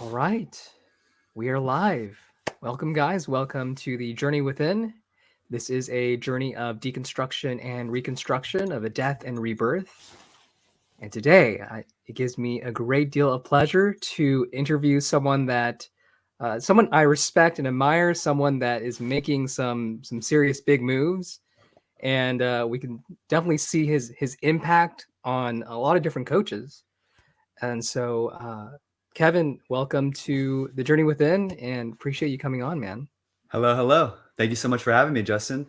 All right, we are live. Welcome, guys. Welcome to the Journey Within. This is a journey of deconstruction and reconstruction of a death and rebirth. And today, I, it gives me a great deal of pleasure to interview someone that, uh, someone I respect and admire, someone that is making some some serious big moves, and uh, we can definitely see his his impact on a lot of different coaches. And so, uh, Kevin, welcome to the Journey Within, and appreciate you coming on, man. Hello, hello. Thank you so much for having me, Justin.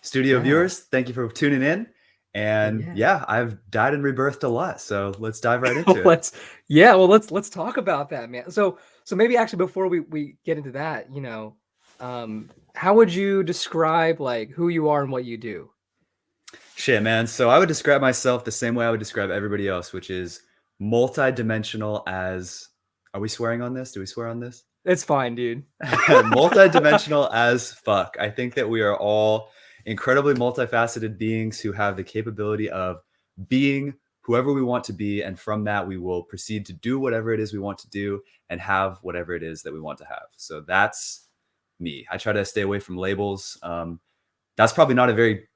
Studio yeah. viewers, thank you for tuning in. And yeah. yeah. I've died and rebirthed a lot, so let's dive right into let's, it. Yeah, well, let's let's talk about that, man. So, so maybe actually before we we get into that, you know, um, how would you describe like who you are and what you do? Shit, man. So I would describe myself the same way I would describe everybody else, which is multi-dimensional as are we swearing on this? Do we swear on this? It's fine, dude. Multidimensional as fuck. I think that we are all incredibly multifaceted beings who have the capability of being whoever we want to be. And from that, we will proceed to do whatever it is we want to do and have whatever it is that we want to have. So that's me. I try to stay away from labels. Um, that's probably not a very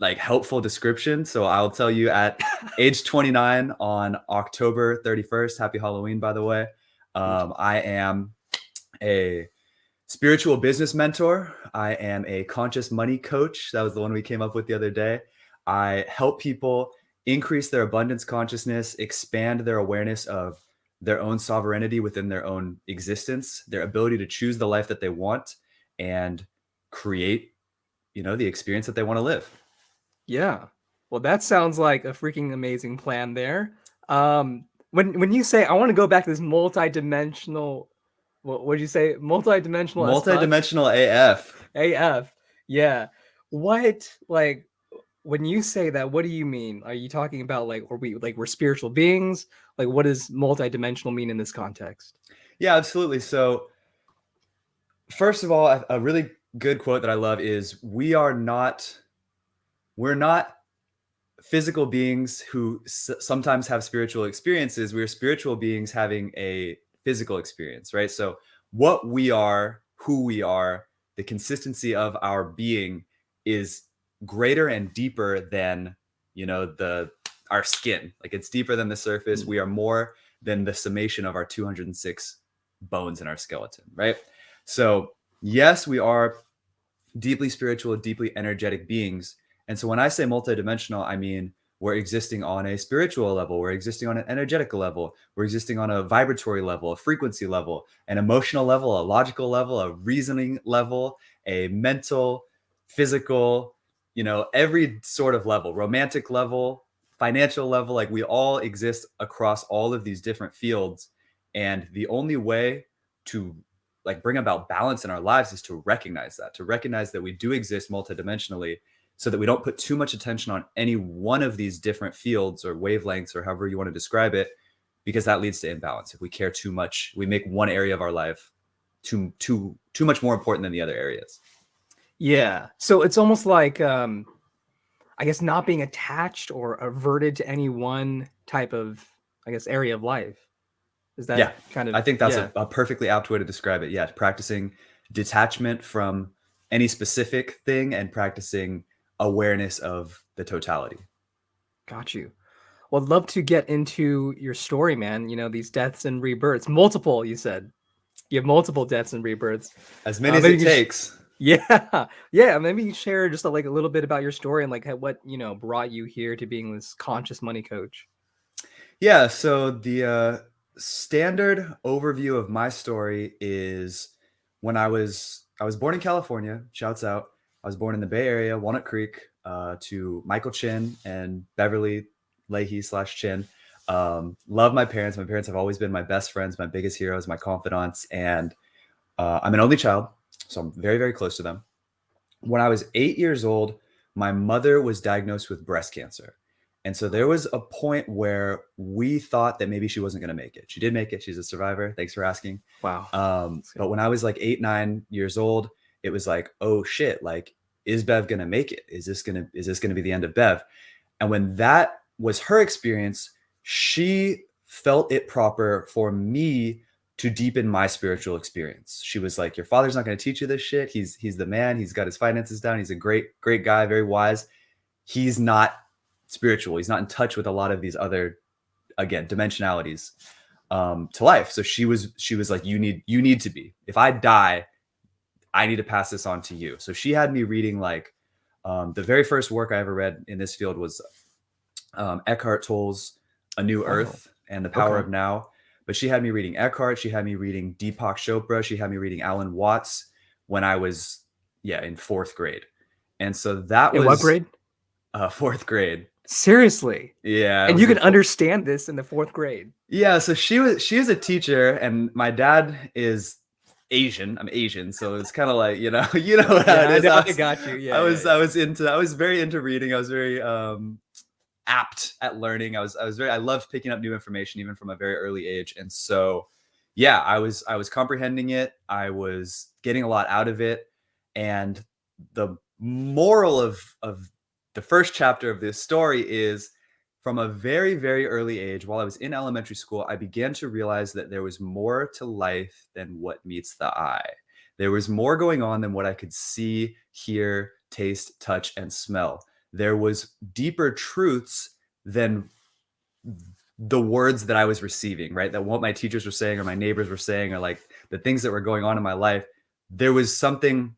like helpful description. So I'll tell you at age 29 on October 31st, happy Halloween, by the way. Um, I am a spiritual business mentor. I am a conscious money coach. That was the one we came up with the other day. I help people increase their abundance consciousness, expand their awareness of their own sovereignty within their own existence, their ability to choose the life that they want and create, you know, the experience that they want to live. Yeah. Well, that sounds like a freaking amazing plan there. Um, when when you say I want to go back to this multi-dimensional, what would you say? Multi-dimensional. Multi-dimensional AF. AF. Yeah. What like when you say that? What do you mean? Are you talking about like are we like we're spiritual beings? Like what does multi-dimensional mean in this context? Yeah, absolutely. So first of all, a, a really good quote that I love is we are not we're not physical beings who sometimes have spiritual experiences. We're spiritual beings having a physical experience, right? So what we are, who we are, the consistency of our being is greater and deeper than, you know, the our skin. Like it's deeper than the surface. Hmm. We are more than the summation of our 206 bones in our skeleton, right? So yes, we are deeply spiritual, deeply energetic beings, and so when I say multidimensional, I mean we're existing on a spiritual level, we're existing on an energetic level, we're existing on a vibratory level, a frequency level, an emotional level, a logical level, a reasoning level, a mental, physical, you know, every sort of level, romantic level, financial level, like we all exist across all of these different fields. And the only way to like bring about balance in our lives is to recognize that, to recognize that we do exist multidimensionally so that we don't put too much attention on any one of these different fields or wavelengths or however you want to describe it, because that leads to imbalance. If we care too much, we make one area of our life too too too much more important than the other areas. Yeah. So it's almost like um I guess not being attached or averted to any one type of I guess area of life. Is that yeah. kind of I think that's yeah. a, a perfectly apt way to describe it. Yeah, practicing detachment from any specific thing and practicing awareness of the totality. Got you. Well, I'd love to get into your story, man. You know, these deaths and rebirths, multiple, you said. You have multiple deaths and rebirths. As many uh, as it takes. Yeah. Yeah. Maybe you share just a, like a little bit about your story and like what, you know, brought you here to being this conscious money coach. Yeah. So the uh, standard overview of my story is when I was, I was born in California, shouts out. I was born in the Bay Area, Walnut Creek, uh, to Michael Chin and Beverly Leahy slash Chin. Um, love my parents. My parents have always been my best friends, my biggest heroes, my confidants. And uh, I'm an only child, so I'm very, very close to them. When I was eight years old, my mother was diagnosed with breast cancer. And so there was a point where we thought that maybe she wasn't going to make it. She did make it. She's a survivor. Thanks for asking. Wow. Um, but when I was like eight, nine years old, it was like, oh shit, like, is Bev gonna make it? Is this gonna is this gonna be the end of Bev? And when that was her experience, she felt it proper for me to deepen my spiritual experience. She was like, "Your father's not to teach you this shit. He's he's the man. He's got his finances down. He's a great great guy, very wise. He's not spiritual. He's not in touch with a lot of these other again dimensionalities um, to life. So she was she was like, "You need you need to be. If I die, I need to pass this on to you." So she had me reading like um, the very first work I ever read in this field was um, Eckhart Tolle's A New oh, Earth and the Power okay. of Now but she had me reading Eckhart. She had me reading Deepak Chopra. She had me reading Alan Watts when I was, yeah, in fourth grade. And so that in was what grade? Uh, fourth grade. Seriously. Yeah. And you can understand this in the fourth grade. Yeah. So she was she is a teacher, and my dad is Asian. I'm Asian, so it's kind of like you know, you know how yeah, it is. I, I, got you. Yeah. I was yeah, I was into I was very into reading. I was very um apt at learning. I was I was very I loved picking up new information even from a very early age. And so yeah, I was I was comprehending it. I was getting a lot out of it. And the moral of of the first chapter of this story is from a very very early age while I was in elementary school, I began to realize that there was more to life than what meets the eye. There was more going on than what I could see, hear, taste, touch and smell there was deeper truths than the words that I was receiving, right? That what my teachers were saying or my neighbors were saying or like the things that were going on in my life, there was something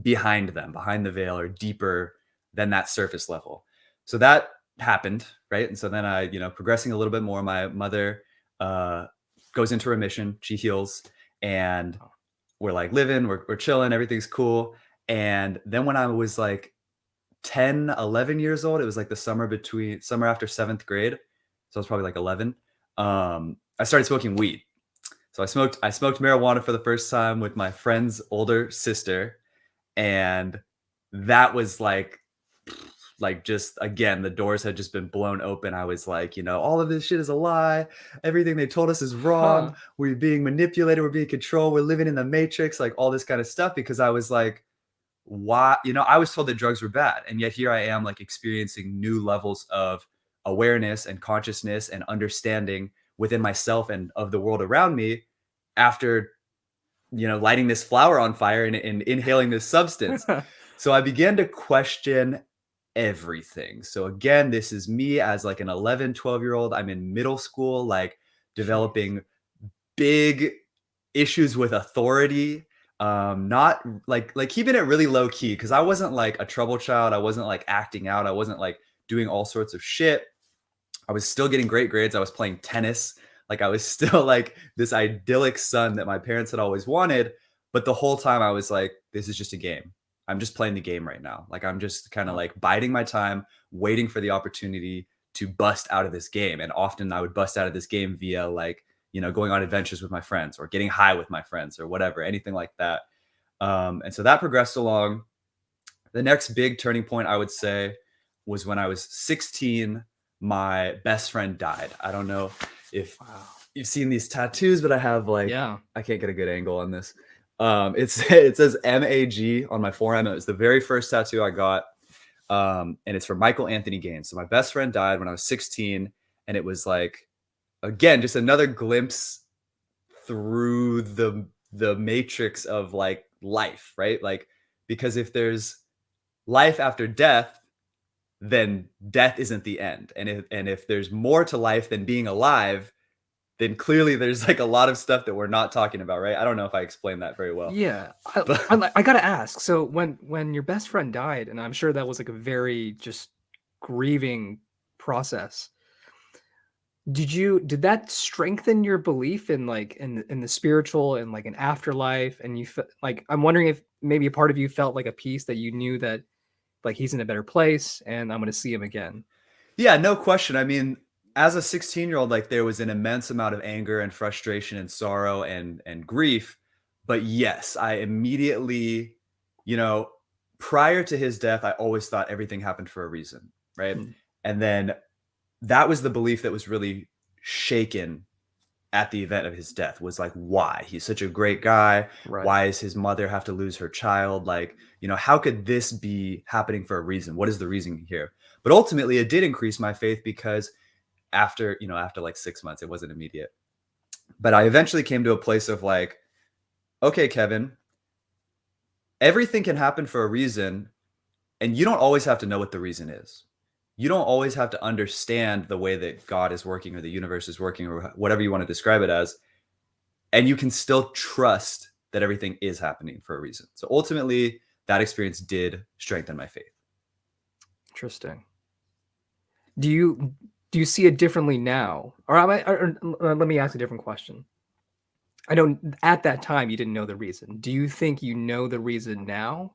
behind them, behind the veil or deeper than that surface level. So that happened, right? And so then I, you know, progressing a little bit more, my mother uh goes into remission, she heals and we're like living, we're, we're chilling, everything's cool. And then when I was like 10, 11 years old. It was like the summer between summer after seventh grade. So I was probably like 11. Um, I started smoking weed. So I smoked, I smoked marijuana for the first time with my friend's older sister. And that was like, like just again, the doors had just been blown open. I was like, you know, all of this shit is a lie. Everything they told us is wrong. Huh. We're being manipulated. We're being controlled. We're living in the matrix, like all this kind of stuff. Because I was like, why you know i was told that drugs were bad and yet here i am like experiencing new levels of awareness and consciousness and understanding within myself and of the world around me after you know lighting this flower on fire and, and inhaling this substance so i began to question everything. So again this is me as like an 11 12 year old i'm in middle school like developing big issues with authority um not like like keeping it really low key because i wasn't like a trouble child i wasn't like acting out i wasn't like doing all sorts of shit. I was still getting great grades i was playing tennis like i was still like this idyllic son that my parents had always wanted but the whole time i was like this is just a game i'm just playing the game right now like i'm just kind of like biding my time waiting for the opportunity to bust out of this game and often i would bust out of this game via like you know, going on adventures with my friends or getting high with my friends or whatever, anything like that. Um, and so that progressed along. The next big turning point, I would say, was when I was 16. My best friend died. I don't know if wow. you've seen these tattoos, but I have like, yeah, I can't get a good angle on this. Um, it's it says MAG on my forearm. It was the very first tattoo I got, um, and it's from Michael Anthony Gaines. So my best friend died when I was 16, and it was like again just another glimpse through the the matrix of like life right like because if there's life after death then death isn't the end and if and if there's more to life than being alive then clearly there's like a lot of stuff that we're not talking about right? I don't know if i explained that very well. Yeah I, I, I gotta ask so when when your best friend died and i'm sure that was like a very just grieving process did you did that strengthen your belief in like in in the spiritual and like an afterlife? And you felt like i'm wondering if maybe a part of you felt like a peace that you knew that like he's in a better place and i'm going to see him again. Yeah no question. I mean as a 16 year old like there was an immense amount of anger and frustration and sorrow and and grief but yes i immediately you know prior to his death i always thought everything happened for a reason right? Mm. and then that was the belief that was really shaken at the event of his death was like why? He's such a great guy. Right. why does his mother have to lose her child? Like you know how could this be happening for a reason? What is the reason here? But ultimately it did increase my faith because after you know after like six months it wasn't immediate but I eventually came to a place of like, okay, Kevin, everything can happen for a reason, and you don't always have to know what the reason is. You don't always have to understand the way that God is working or the universe is working or whatever you want to describe it as. And you can still trust that everything is happening for a reason. So ultimately, that experience did strengthen my faith. Interesting. Do you do you see it differently now, or, I, or, or let me ask a different question? I know at that time you didn't know the reason. Do you think you know the reason now,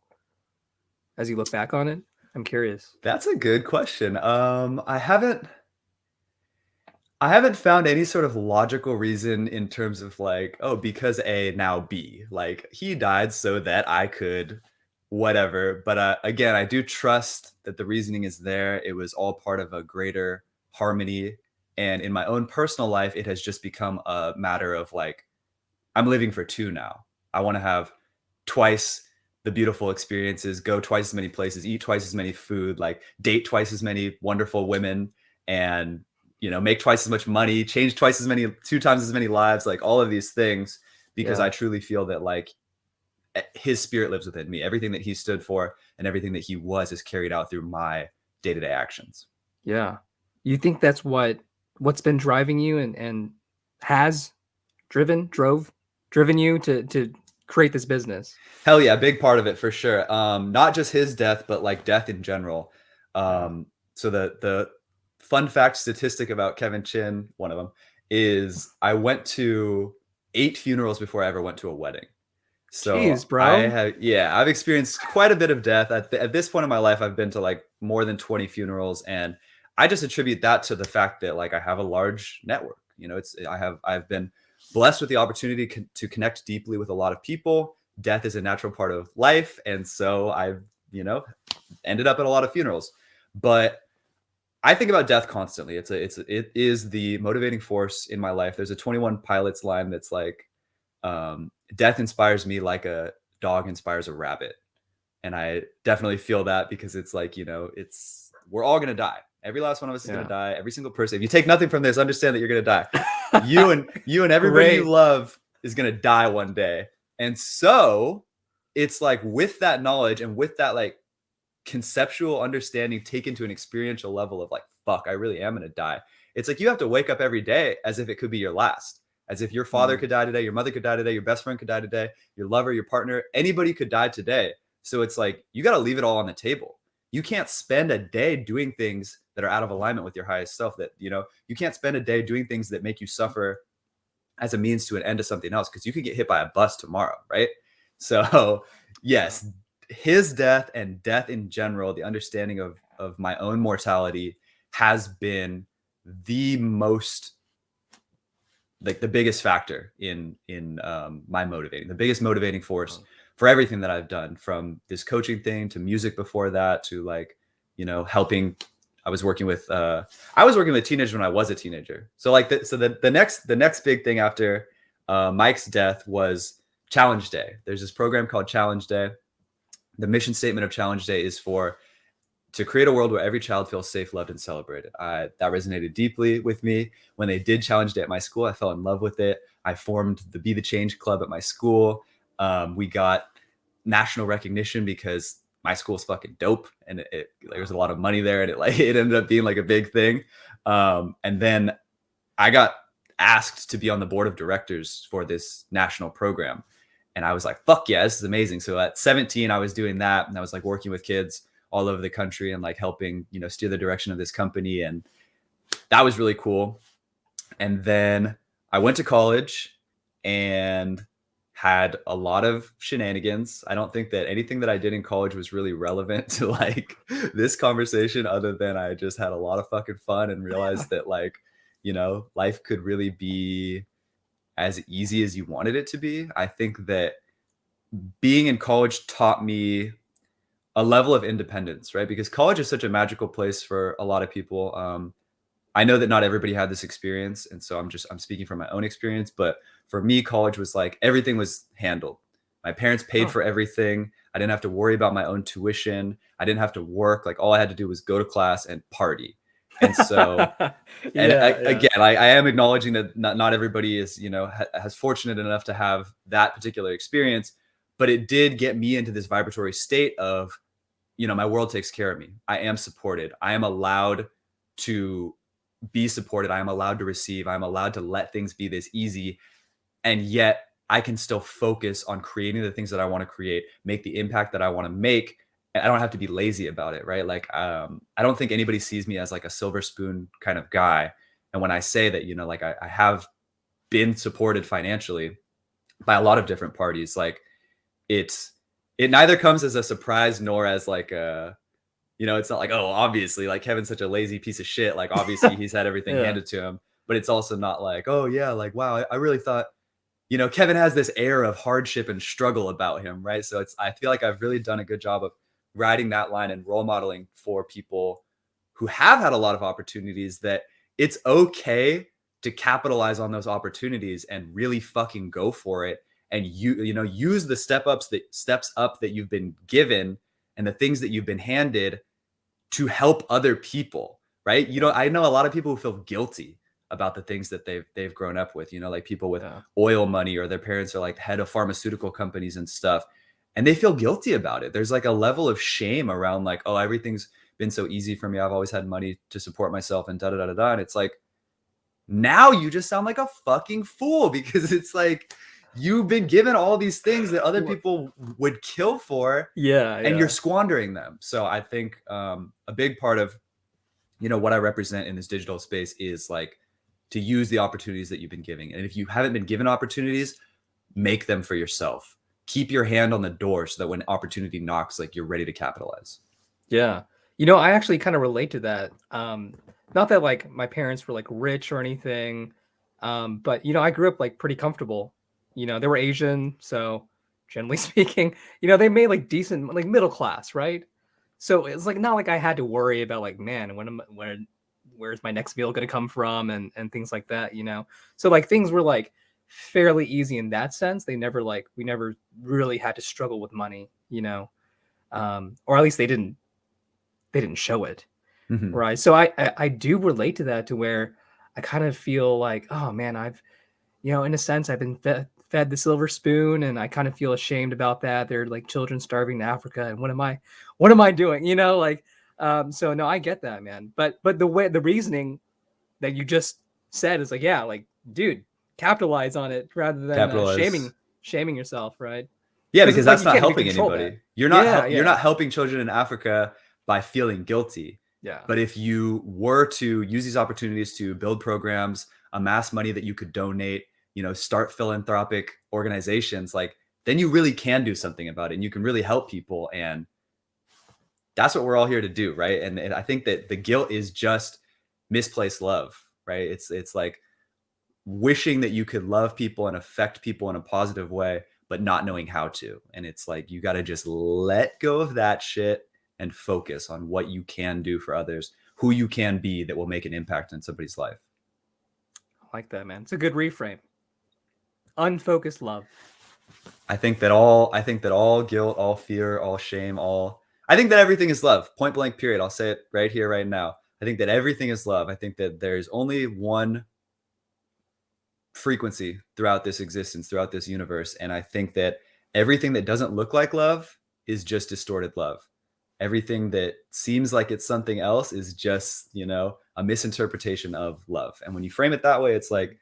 as you look back on it? I'm curious. That's a good question. Um, I haven't. I haven't found any sort of logical reason in terms of like, oh, because A now B. Like he died so that I could whatever. But uh, again, I do trust that the reasoning is there. It was all part of a greater harmony. And in my own personal life, it has just become a matter of like, I'm living for two now. I want to have twice the beautiful experiences, go twice as many places, eat twice as many food, like date twice as many wonderful women, and you know, make twice as much money, change twice as many, two times as many lives, like all of these things, because yeah. I truly feel that like Eh, his spirit lives within me. Everything that he stood for and everything that he was is carried out through my day-to-day actions. Yeah. You think that's what what's been driving you and and has driven, drove, driven you to to create this business? Hell yeah, big part of it for sure. Um not just his death, but like death in general. Um so the the fun fact statistic about Kevin Chin, one of them, is I went to eight funerals before I ever went to a wedding. So Jeez, bro. I have, yeah, I've experienced quite a bit of death. At, th at this point in my life, I've been to like more than 20 funerals. And I just attribute that to the fact that like I have a large network. You know, it's, I have, I've been blessed with the opportunity to connect deeply with a lot of people. Death is a natural part of life. And so I've, you know, ended up at a lot of funerals. But I think about death constantly. It's a, it's, a, it is the motivating force in my life. There's a 21 pilots line that's like, um, death inspires me like a dog inspires a rabbit. And I definitely feel that because it's like, you know, it's, we're all going to die. Every last one of us is yeah. to die. Every single person. If you take nothing from this, understand that you're going to die. you and you and everybody Great. you love is going to die one day. And so it's like with that knowledge and with that like conceptual understanding taken to an experiential level of like, fuck, I really am going to die. It's like you have to wake up every day as if it could be your last as if your father mm. could die today, your mother could die today, your best friend could die today, your lover, your partner, anybody could die today. So it's like you got to leave it all on the table. You can't spend a day doing things that are out of alignment with your highest self. That, you know, you can't spend a day doing things that make you suffer as a means to an end to something else because you could get hit by a bus tomorrow, right? So, yes, his death and death in general, the understanding of of my own mortality has been the most like the biggest factor in in um, my motivating, the biggest motivating force for everything that I've done, from this coaching thing to music before that to like, you know, helping. I was working with uh, I was working with teenagers when I was a teenager. So like, the, so the the next the next big thing after uh, Mike's death was Challenge Day. There's this program called Challenge Day. The mission statement of Challenge Day is for to create a world where every child feels safe, loved, and celebrated. I, that resonated deeply with me. When they did Challenge Day at my school, I fell in love with it. I formed the Be the Change Club at my school. Um, we got national recognition because my school school's fucking dope and it, it, there was a lot of money there and it like it ended up being like a big thing. Um, and then I got asked to be on the board of directors for this national program. And I was like, fuck yeah, this is amazing. So at 17, I was doing that and I was like working with kids all over the country and like helping, you know, steer the direction of this company. And that was really cool. And then I went to college and had a lot of shenanigans. I don't think that anything that I did in college was really relevant to like this conversation other than I just had a lot of fucking fun and realized that like, you know, life could really be as easy as you wanted it to be. I think that being in college taught me a level of independence, right? Because college is such a magical place for a lot of people. Um, I know that not everybody had this experience, and so I'm just I'm speaking from my own experience. But for me, college was like everything was handled. My parents paid oh. for everything. I didn't have to worry about my own tuition. I didn't have to work. Like all I had to do was go to class and party. And so, and I, yeah. again, I, I am acknowledging that not, not everybody is, you know, ha has fortunate enough to have that particular experience, but it did get me into this vibratory state of, you know, my world takes care of me. I am supported. I am allowed to be supported. I am allowed to receive. I'm allowed to let things be this easy. And yet I can still focus on creating the things that I want to create, make the impact that I want to make. And I don't have to be lazy about it, right? Like, um, I don't think anybody sees me as like a silver spoon kind of guy. And when I say that, you know, like I, I have been supported financially by a lot of different parties, like it's, it neither comes as a surprise nor as like a, you know, it's not like, oh, obviously, like Kevin's such a lazy piece of shit. Like, obviously, he's had everything Yeah. handed to him. But it's also not like, oh, yeah, like, wow, I, I really thought, you know, Kevin has this air of hardship and struggle about him, right? So it's, I feel like I've really done a good job of riding that line and role modeling for people who have had a lot of opportunities that it's okay to capitalize on those opportunities and really fucking go for it and you you know use the step ups that steps up that you've been given and the things that you've been handed to help other people right? You know i know a lot of people who feel guilty about the things that they've they've grown up with you know like people with Yeah. oil money or their parents are like head of pharmaceutical companies and stuff and they feel guilty about it. There's like a level of shame around like oh everything's been so easy for me. I've always had money to support myself and da da da da da and it's like now you just sound like a fucking fool because it's like you've been given all these things that other people would kill for Yeah. and yeah. you're squandering them. So I think um, a big part of you know what I represent in this digital space is like to use the opportunities that you've been giving. And if you haven't been given opportunities, make them for yourself. Keep your hand on the door so that when opportunity knocks, like you're ready to capitalize. Yeah. You know, I actually kind of relate to that. Um, not that like my parents were like rich or anything, um, but you know, I grew up like pretty comfortable. You know, they were Asian, so generally speaking, you know, they made like decent, like middle class, right? So it's like not like I had to worry about like, man, when am when where's my next meal gonna come from and and things like that, you know. So like things were like fairly easy in that sense. They never like we never really had to struggle with money, you know. Um, or at least they didn't they didn't show it Mhm. right so I, I i do relate to that to where i kind of feel like oh man i've you know in a sense i've been fed, fed the silver spoon and i kind of feel ashamed about that they're like children starving in africa and what am i what am i doing you know like um so no i get that man but but the way the reasoning that you just said is like yeah like dude capitalize on it rather than uh, shaming shaming yourself right Yeah, because it's like that's not helping anybody. that. You're not Yeah, yeah. you're not helping children in Africa by feeling guilty. yeah But if you were to use these opportunities to build programs, amass money that you could donate, you know, start philanthropic organizations, like then you really can do something about it and you can really help people. And that's what we're all here to do, right? And, and I think that the guilt is just misplaced love, right? It's it's like wishing that you could love people and affect people in a positive way, but not knowing how to. And it's like you got to just let go of that shit and focus on what you can do for others, who you can be that will make an impact in somebody's life. I like that man it's a good reframe unfocused love I think that all I think that all guilt, all fear, all shame, all I think that everything is love. Point blank period. I'll say it right here right now. I think that everything is love. I think that there's only one frequency throughout this existence, throughout this universe, and I think that everything that doesn't look like love is just distorted love. Everything that seems like it's something else is just, you know, a misinterpretation of love. And when you frame it that way, it's like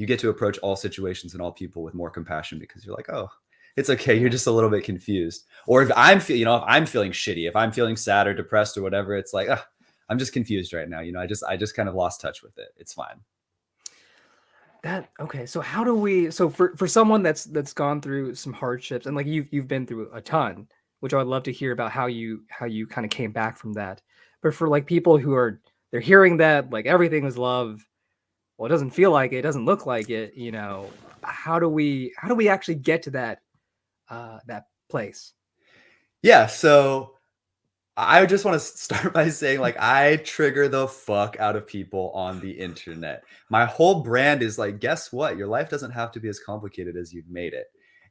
you get to approach all situations and all people with more compassion because you're like, oh, it's okay. You're just a little bit confused. Or if I'm, you know, if I'm feeling shitty, if I'm feeling sad or depressed or whatever, it's like, ah, I'm just confused right now. You know, I just, I just kind of lost touch with it. It's fine. that okay so how do we so for for someone that's that's gone through some hardships and like you've you've been through a ton which i would love to hear about how you how you kind of came back from that but for like people who are they're hearing that like everything is love well it doesn't feel like it, it doesn't look like it you know how do we how do we actually get to that uh that place Yeah. So I just want to start by saying, like, I trigger the fuck out of people on the internet. My whole brand is like, guess what? Your life doesn't have to be as complicated as you've made it.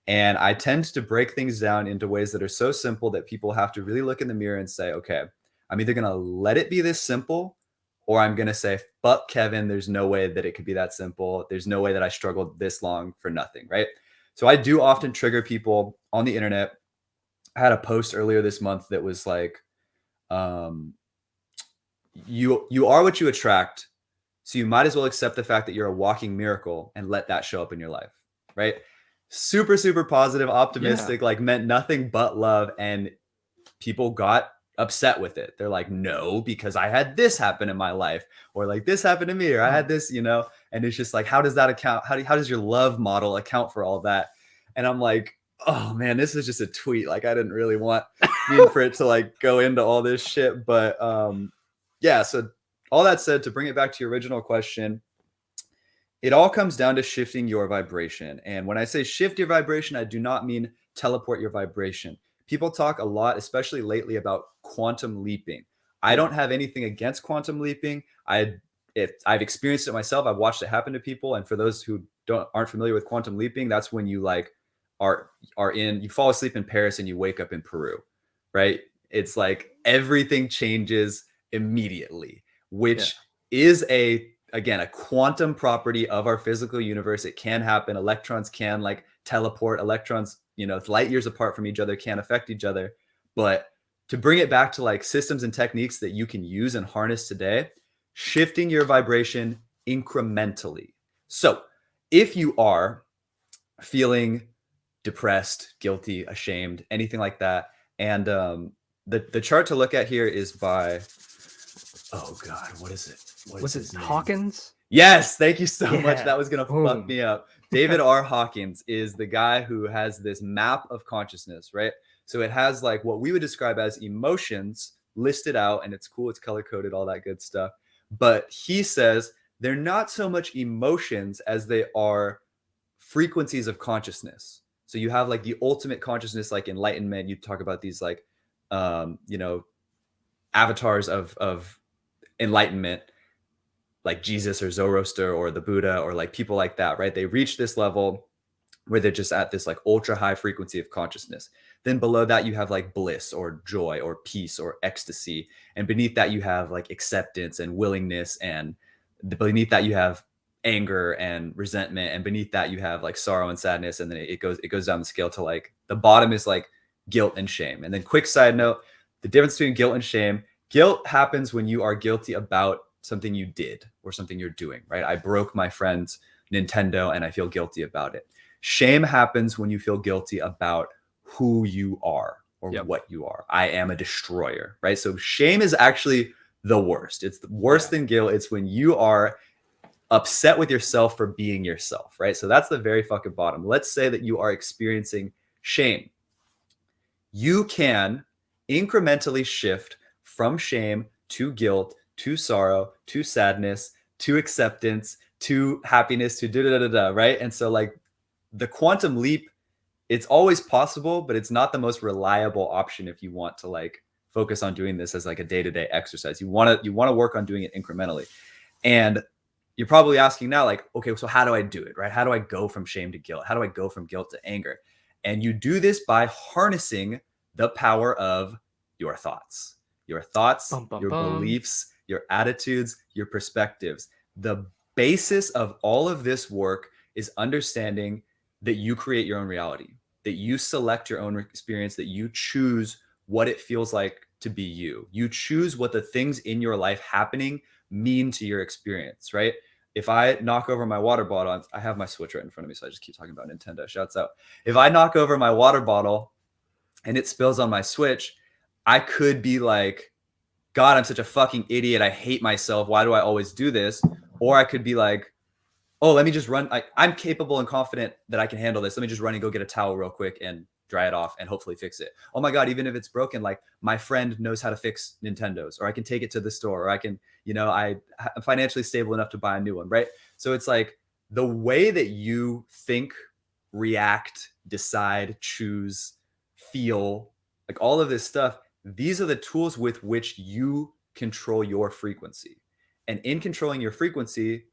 And I tend to break things down into ways that are so simple that people have to really look in the mirror and say, okay, I'm either going to let it be this simple or I'm going to say, fuck Kevin, there's no way that it could be that simple. There's no way that I struggled this long for nothing, right? So I do often trigger people on the internet. I had a post earlier this month that was like, um, you you are what you attract so you might as well accept the fact that you're a walking miracle and let that show up in your life right super super positive optimistic yeah. like meant nothing but love and people got upset with it they're like no because i had this happen in my life or like this happened to me or i had mm. this you know and it's just like how does that account how, do, how does your love model account for all that and i'm like oh man this is just a tweet like i didn't really want for it to like go into all this shit but um yeah, so all that said, to bring it back to your original question, it all comes down to shifting your vibration. And when I say shift your vibration, I do not mean teleport your vibration. People talk a lot, especially lately, about quantum leaping. I don't have anything against quantum leaping. I if I've experienced it myself. I've watched it happen to people. And for those who don't aren't familiar with quantum leaping, that's when you like are are in you fall asleep in Paris and you wake up in Peru, right? It's like everything changes immediately, which yeah. is a again a quantum property of our physical universe. It can happen. Electrons can like teleport. Electrons, you know, light years apart from each other, can't affect each other. But to bring it back to like systems and techniques that you can use and harness today, shifting your vibration incrementally. So if you are feeling depressed, guilty, ashamed, anything like that, and um, the the chart to look at here is by Oh God, what is it? What was it Hawkins? Yes, thank you so yeah. much. That was gonna Boom. fuck me up. David R. Hawkins is the guy who has this map of consciousness, right? So it has like what we would describe as emotions listed out, and it's cool, it's color coded, all that good stuff. But he says they're not so much emotions as they are frequencies of consciousness. So you have like the ultimate consciousness, like enlightenment. You talk about these like, um, you know, avatars of of enlightenment like Jesus or Zoroaster or the Buddha or like people like that, right? They reach this level where they're just at this like ultra high frequency of consciousness. Then below that, you have like bliss or joy or peace or ecstasy. And beneath that, you have like acceptance and willingness. And beneath that, you have anger and resentment. And beneath that, you have like sorrow and sadness. And then it goes, it goes down the scale to like the bottom is like guilt and shame. And then quick side note, the difference between guilt and shame Guilt happens when you are guilty about something you did or something you're doing, right? I broke my friend's Nintendo and I feel guilty about it. Shame happens when you feel guilty about who you are or yep. what you are. I am a destroyer, right? So shame is actually the worst. It's worse yeah. than guilt. It's when you are upset with yourself for being yourself, right? So that's the very fucking bottom. Let's say that you are experiencing shame. You can incrementally shift from shame to guilt to sorrow to sadness to acceptance to happiness to da da da da, right? And so like the quantum leap, it's always possible, but it's not the most reliable option if you want to like focus on doing this as like a day-to-day exercise. You want to you want to work on doing it incrementally. And you're probably asking now like, okay, so how do I do it, right? How do I go from shame to guilt? How do I go from guilt to anger? And you do this by harnessing the power of your thoughts your thoughts, bum, bum, your bum. beliefs, your attitudes, your perspectives. The basis of all of this work is understanding that you create your own reality, that you select your own experience, that you choose what it feels like to be you. You choose what the things in your life happening mean to your experience, right? If I knock over my water bottle, I have my Switch right in front of me, so I just keep talking about Nintendo. Shouts out. If I knock over my water bottle and it spills on my Switch, I could be like, God, I'm such a fucking idiot. I hate myself. Why do I always do this? Or I could be like, oh, let me just run. I, I'm capable and confident that I can handle this. Let me just run and go get a towel real quick and dry it off and hopefully fix it. Oh my God, even if it's broken, like my friend knows how to fix Nintendos, or I can take it to the store, or I can, you know, I, I'm financially stable enough to buy a new one, right? So it's like the way that you think, react, decide, choose, feel, like all of this stuff these are the tools with which you control your frequency. And in controlling your frequency,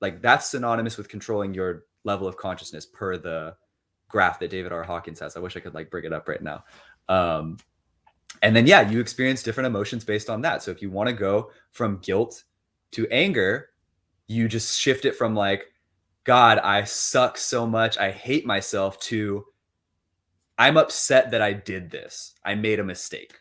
like that's synonymous with controlling your level of consciousness per the graph that David R. Hawkins has. I wish I could like bring it up right now. Um, and then, yeah, you experience different emotions based on that. So if you want to go from guilt to anger, you just shift it from like, God, I suck so much. I hate myself to I'm upset that I did this. I made a mistake.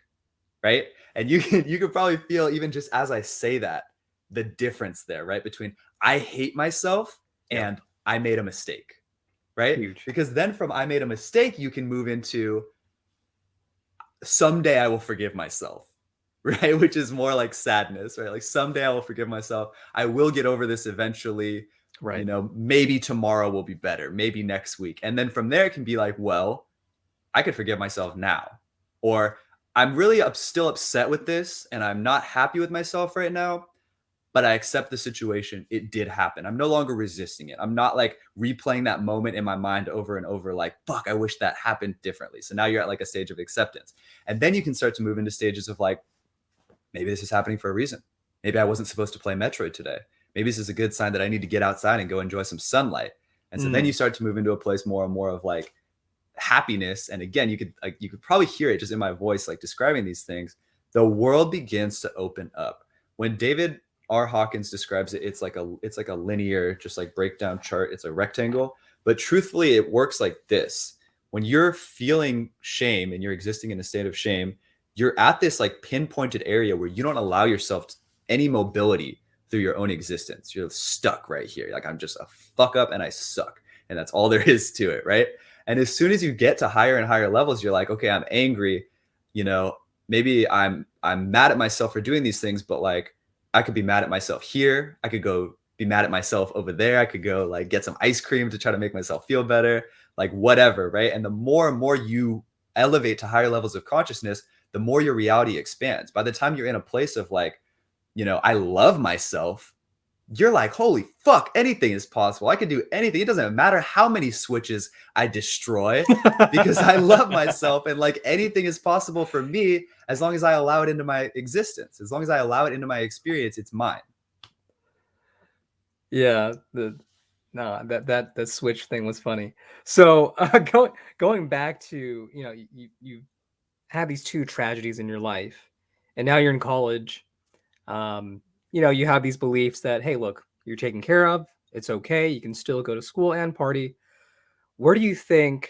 Right. And you can you can probably feel even just as I say that, the difference there, right? Between I hate myself and yeah. I made a mistake. Right. Huge. Because then from I made a mistake, you can move into someday I will forgive myself. Right. Which is more like sadness, right? Like someday I will forgive myself. I will get over this eventually. Right. You know, maybe tomorrow will be better. Maybe next week. And then from there it can be like, well, I could forgive myself now. Or I'm really up, still upset with this and I'm not happy with myself right now, but I accept the situation. It did happen. I'm no longer resisting it. I'm not like replaying that moment in my mind over and over, like, fuck, I wish that happened differently. So now you're at like a stage of acceptance. And then you can start to move into stages of like, maybe this is happening for a reason. Maybe I wasn't supposed to play Metroid today. Maybe this is a good sign that I need to get outside and go enjoy some sunlight. And so mm. then you start to move into a place more and more of like, happiness and again you could like you could probably hear it just in my voice like describing these things the world begins to open up. When david r. Hawkins describes it it's like a it's like a linear just like breakdown chart. It's a rectangle. But truthfully it works like this. When you're feeling shame and you're existing in a state of shame you're at this like pinpointed area where you don't allow yourself any mobility through your own existence. You're stuck right here. Like i'm just a fuck up and i suck. And that's all there is to it right and as soon as you get to higher and higher levels, you're like, okay, I'm angry. You know, maybe I'm I'm mad at myself for doing these things, but like I could be mad at myself here. I could go be mad at myself over there. I could go like get some ice cream to try to make myself feel better, like whatever, right? And the more and more you elevate to higher levels of consciousness, the more your reality expands. By the time you're in a place of like, you know, I love myself, you're like, holy fuck, anything is possible. I can do anything. It doesn't matter how many switches I destroy because I love myself and like anything is possible for me as long as I allow it into my existence. As long as I allow it into my experience, it's mine. Yeah, the no, that that that switch thing was funny. So, uh, going going back to, you know, you you had these two tragedies in your life and now you're in college. Um you know, you have these beliefs that, hey, look, you're taken care of. It's okay. You can still go to school and party. Where do you think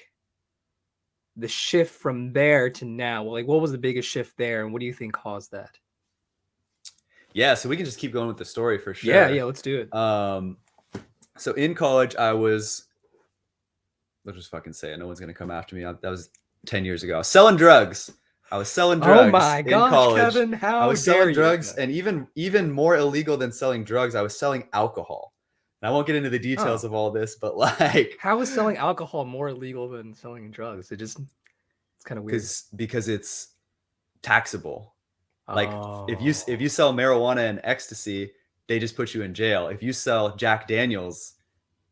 the shift from there to now? Like, what was the biggest shift there, and what do you think caused that? Yeah, so we can just keep going with the story for sure. Yeah, yeah, let's do it. Um, so in college, I was, let's just fucking say it. No one's gonna come after me. that was ten years ago. selling drugs. I was selling oh drugs oh my gosh, in college. Kevin, how I was selling drugs and even even more illegal than selling drugs, I was selling alcohol. And I won't get into the details oh. of all this, but like how is selling alcohol more illegal than selling drugs? It just it's kind of weird. Because because it's taxable. Like oh. if you if you oh. sell marijuana and ecstasy, they just put you in jail. If you sell Jack Daniels,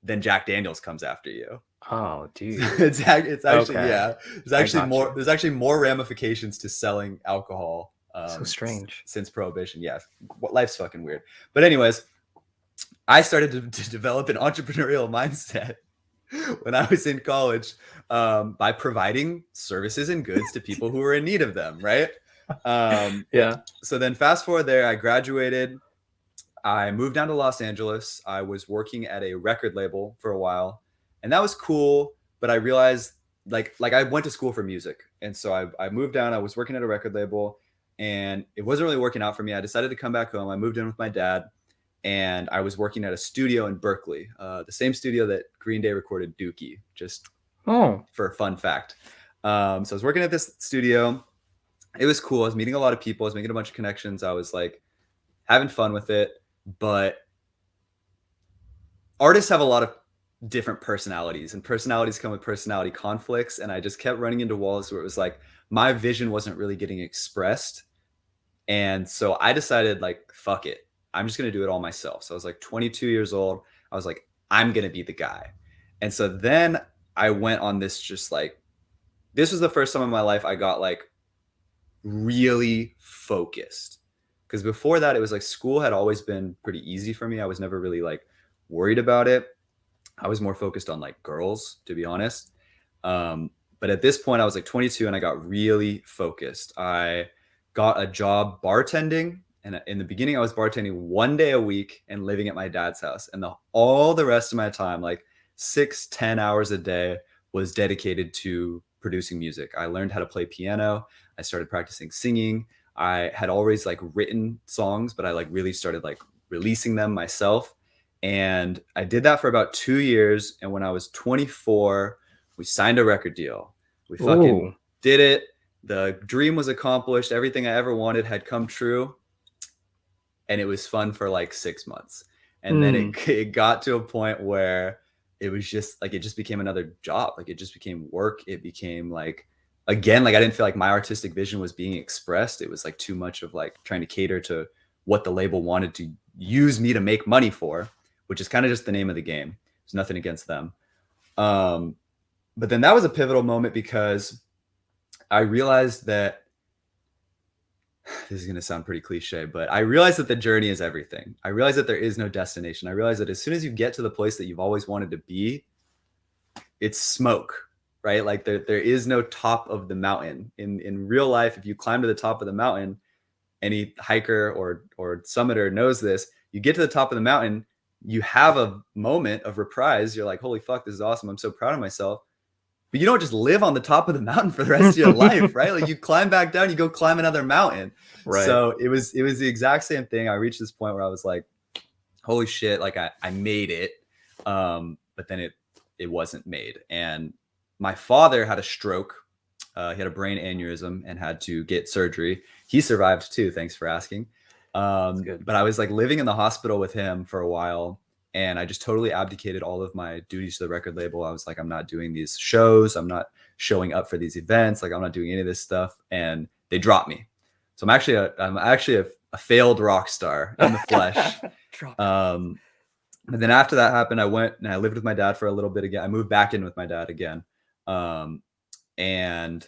then Jack Daniels comes after you. Oh, dude. it's it's actually okay. yeah. There's actually more. You. There's actually more ramifications to selling alcohol. Um, so strange. Since prohibition, yeah. Life's fucking weird. But anyways, I started to, to develop an entrepreneurial mindset when I was in college um, by providing services and goods to people who were in need of them. Right. Um, yeah. So then, fast forward there, I graduated. I moved down to Los Angeles. I was working at a record label for a while and that was cool. But I realized like like I went to school for music, and so I I moved down. I was working at a record label, and it wasn't really working out for me. I decided to come back home. I moved in with my dad, and I was working at a studio in Berkeley, uh, the same studio that Green Day recorded Dookie. Just oh, for a fun fact. Um, so I was working at this studio. It was cool. I was meeting a lot of people. I was making a bunch of connections. I was like having fun with it, but artists have a lot of different personalities and personalities come with personality conflicts and i just kept running into walls where it was like my vision wasn't really getting expressed and so i decided like fuck it. I'm just going to do it all myself. So i was like 22 years old. I was like i'm going to be the guy. And so then i went on this just like this was the first time in my life i got like really focused because before that it was like school had always been pretty easy for me. I was never really like worried about it I was more focused on like girls, to be honest. Um, but at this point, I was like 22 and I got really focused. I got a job bartending And in the beginning, I was bartending one day a week and living at my dad's house. And the, all the rest of my time, like six, ten hours a day, was dedicated to producing music. I learned how to play piano. I started practicing singing. I had always like written songs, but I like really started like releasing them myself. And I did that for about two years. And when I was 24, we signed a record deal. We fucking Ooh. did it. The dream was accomplished. Everything I ever wanted had come true. And it was fun for like six months. And mm. then it, hmm. it got to a point where it was just like it just became another job. Like it just became work. It became like again, like I didn't feel like my artistic vision was being expressed. It was like too much of like trying to cater to what the label wanted to use me to make money for, which is kind of just the name of the game. There's nothing against them. Um, but then that was a pivotal moment because I realized that this is going to sound pretty cliche, but I realized that the journey is everything. I realized that there is no destination. I realized that as soon as you get to the place that you've always wanted to be, it's smoke, right? Like there, there is no top of the mountain. In in real life, if you climb to the top of the mountain, any hiker or or summiter knows this. You get to the top of the mountain, you have a moment of reprise. You're like, "Holy fuck, this is awesome! I'm so proud of myself." But you don't just live on the top of the mountain for the rest of your life, right? Like you climb back down, you go climb another mountain. Right. So it was it was the exact same thing. I reached this point where I was like, "Holy shit!" Like I I made it, um, but then it it wasn't made. And my father had a stroke. Uh, he had a brain aneurysm and had to get surgery. He survived too. Thanks for asking. Um, but I was like living in the hospital with him for a while and I just totally abdicated all of my duties to the record label. I was like, I'm not doing these shows. I'm not showing up for these events. Like I'm not doing any of this stuff. And they dropped me. So I'm actually a, I'm actually a, a failed rock star in the flesh. um, and then after that happened, I went and I lived with my dad for a little bit again. I moved back in with my dad again. Um, and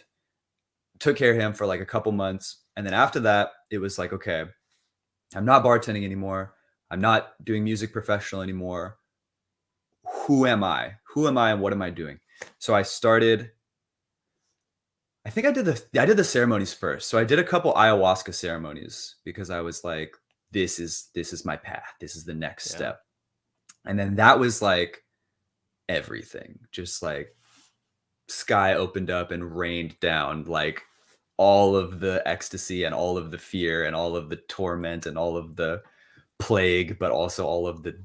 took care of him for like a couple months. And then after that, it was like, okay, I'm not bartending anymore. I'm not doing music professional anymore. Who am I? Who am I and what am I doing? So I started I think I did the I did the ceremonies first. So I did a couple ayahuasca ceremonies because I was like this is this is my path. This is the next yeah. step. And then that was like everything. Just like sky opened up and rained down like all of the ecstasy and all of the fear and all of the torment and all of the plague, but also all of the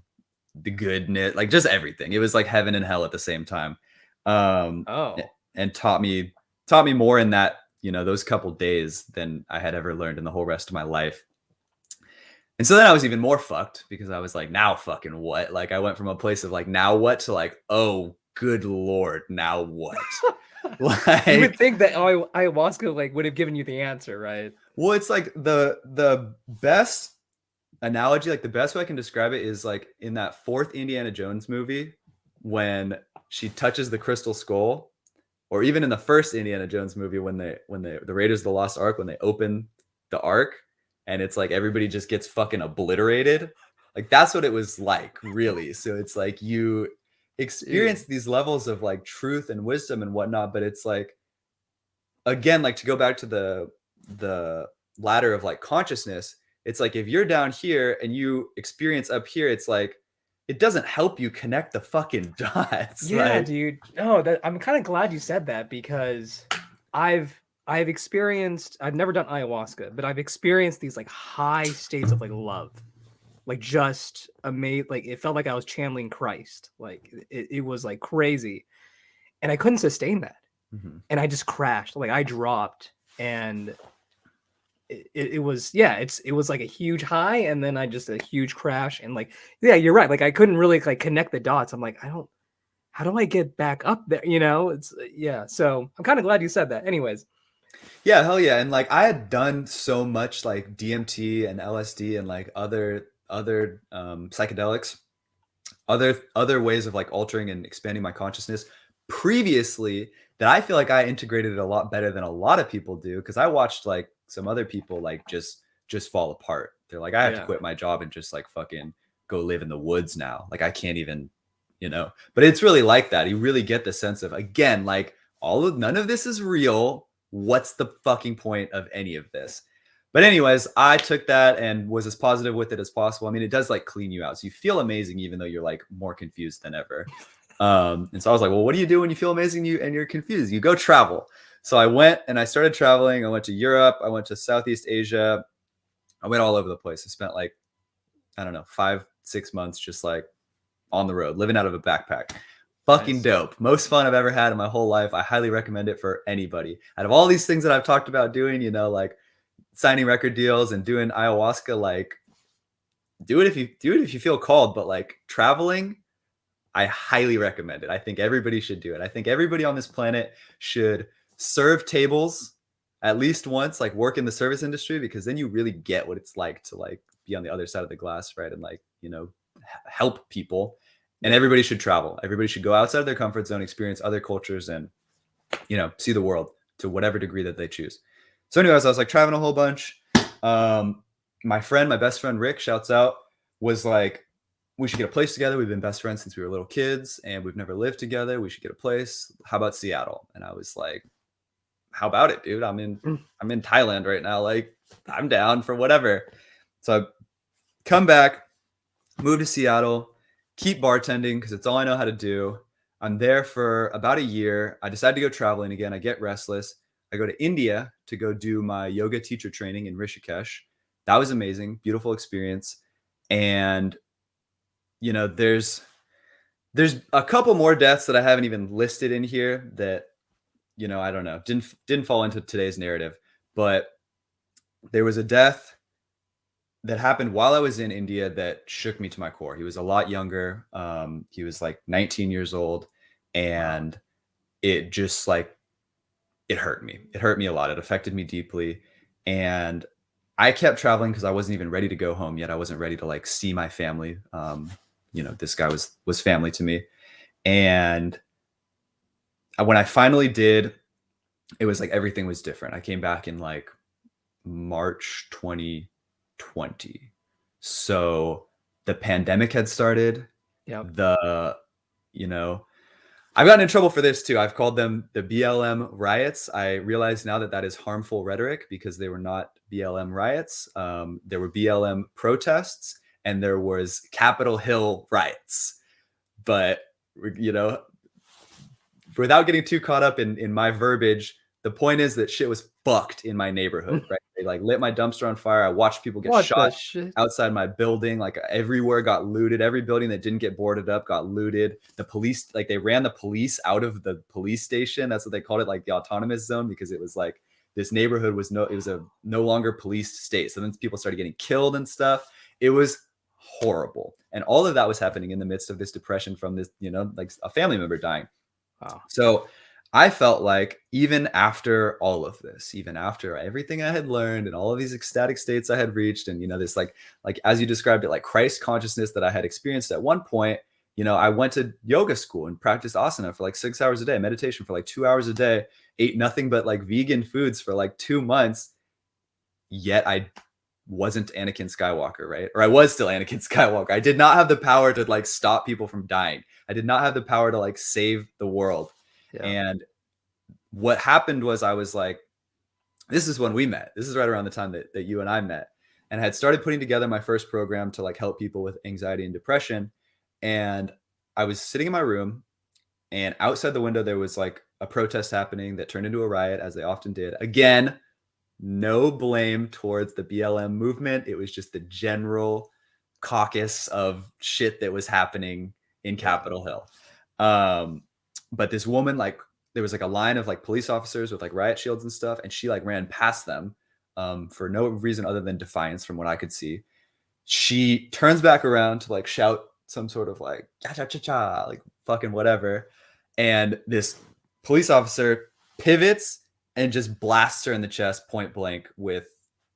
the goodness, like just everything. It was like heaven and hell at the same time. Um, oh, and taught me taught me more in that you know those couple days than I had ever learned in the whole rest of my life. And so then I was even more fucked because I was like, now fucking what? Like I went from a place of like, now what to like, oh, good lord, now what? like, you would think that oh, ayahuasca like would have given you the answer, right? Well, it's like the the best analogy, like the best way I can describe it is like in that fourth Indiana Jones movie when she touches the crystal skull, or even in the first Indiana Jones movie when they when they the Raiders of the Lost Ark when they open the ark and it's like everybody just gets fucking obliterated. Like that's what it was like, really. So it's like you experience these levels of like truth and wisdom and whatnot, but it's like again, like to go back to the the ladder of like consciousness, it's like if you're down here and you experience up here, it's like it doesn't help you connect the fucking dots. Yeah, like, dude. No, that I'm kind of glad you said that because I've I've experienced I've never done ayahuasca, but I've experienced these like high states of like love. Like just amazing like it felt like I was channeling Christ. Like it, it was like crazy. And I couldn't sustain that. Mm-hmm. And I just crashed. Like I dropped and it, it, was yeah it's it was like a huge high and then i just a huge crash and like yeah you're right like i couldn't really like connect the dots i'm like i don't how do i get back up there you know it's uh, yeah so i'm kind of glad you said that anyways yeah hell yeah and like i had done so much like dmt and lsd and like other other um psychedelics other other ways of like altering and expanding my consciousness previously that i feel like i integrated it a lot better than a lot of people do because i watched like some other people like just just fall apart. They're like, I have yeah. to quit my job and just like fucking go live in the woods now. Like I can't even, you know. But it's really like that. You really get the sense of again, like all of none of this is real. What's the fucking point of any of this? But anyways, I took that and was as positive with it as possible. I mean, it does like clean you out. So you feel amazing even though you're like more confused than ever. Um, and so I was like, well, what do you do when you feel amazing you and you're confused? You go travel. So I went and I started traveling. I went to Europe, I went to Southeast Asia. I went all over the place. I spent like, I don't know, five, six months just like on the road, living out of a backpack. Fucking nice. dope. Most fun I've ever had in my whole life. I highly recommend it for anybody. Out of all these things that I've talked about doing, you know, like signing record deals and doing ayahuasca, like do it if you do it if you feel called, but like traveling, I highly recommend it. I think everybody should do it. I think everybody on this planet should serve tables at least once, like work in the service industry, because then you really get what it's like to like be on the other side of the glass, right? And like, you know, help people and everybody should travel everybody should go outside of their comfort zone experience other cultures and you know see the world to whatever degree that they choose so anyways i was like traveling a whole bunch um my friend my best friend rick shouts out was like we should get a place together we've been best friends since we were little kids and we've never lived together we should get a place how about seattle and i was like how about it dude i'm in mm. i'm in thailand right now like i'm down for whatever so i come back move to Seattle, keep bartending because it's all I know how to do. I'm there for about a year. I decide to go traveling again. I get restless. I go to India to go do my yoga teacher training in Rishikesh. That was amazing, beautiful experience. And you know, there's there's a couple more deaths that I haven't even listed in here that you know, I don't know, didn't didn't fall into today's narrative, but there was a death that happened while I was in India that shook me to my core. He was a lot younger. Um, he was like 19 years old, and it just like it hurt me. It hurt me a lot. It affected me deeply, and I kept traveling because I wasn't even ready to go home yet. I wasn't ready to like see my family. Um, you know, this guy was was family to me, and when I finally did, it was like everything was different. I came back in like March 2020. So the pandemic had started. Yeah. The, you know, I've gotten in trouble for this too. I've called them the BLM riots. I realize now that that is harmful rhetoric because they were not BLM riots. Um, there were BLM protests and there was Capitol Hill riots. But, you know, without getting too caught up in, in my verbiage, the point is that shit was fucked in my neighborhood, right? They like lit my dumpster on fire. I watched people get what shot outside my building. Like everywhere got looted. Every building that didn't get boarded up got looted. The police, like they ran the police out of the police station. That's what they called it, like the autonomous zone, because it was like this neighborhood was no, it was a no longer policed state. So then people started getting killed and stuff. It was horrible. And all of that was happening in the midst of this depression from this, you know, like a family member dying. Wow. So I felt like even after all of this, even after everything I had learned and all of these ecstatic states I had reached, and you know, this like like as you described it, like Christ consciousness that I had experienced at one point, you know, I went to yoga school and practiced asana for like six hours a day, meditation for like two hours a day, ate nothing but like vegan foods for like two months. Yet I wasn't Anakin Skywalker, right? Or I was still Anakin Skywalker. I did not have the power to like stop people from dying. I did not have the power to like save the world. Yeah. And what happened was I was like, this is when we met. This is right around the time that, that you and I met and I had started putting together my first program to like help people with anxiety and depression. And I was sitting in my room and outside the window, there was like a protest happening that turned into a riot as they often did. Again, no blame towards the BLM movement. It was just the general caucus of shit that was happening in Capitol Hill. Um, but this woman like there was like a line of like police officers with like riot shields and stuff and she like ran past them um, for no reason other than defiance from what i could see she turns back around to like shout some sort of like cha cha cha cha like fucking whatever and this police officer pivots and just blasts her in the chest point blank with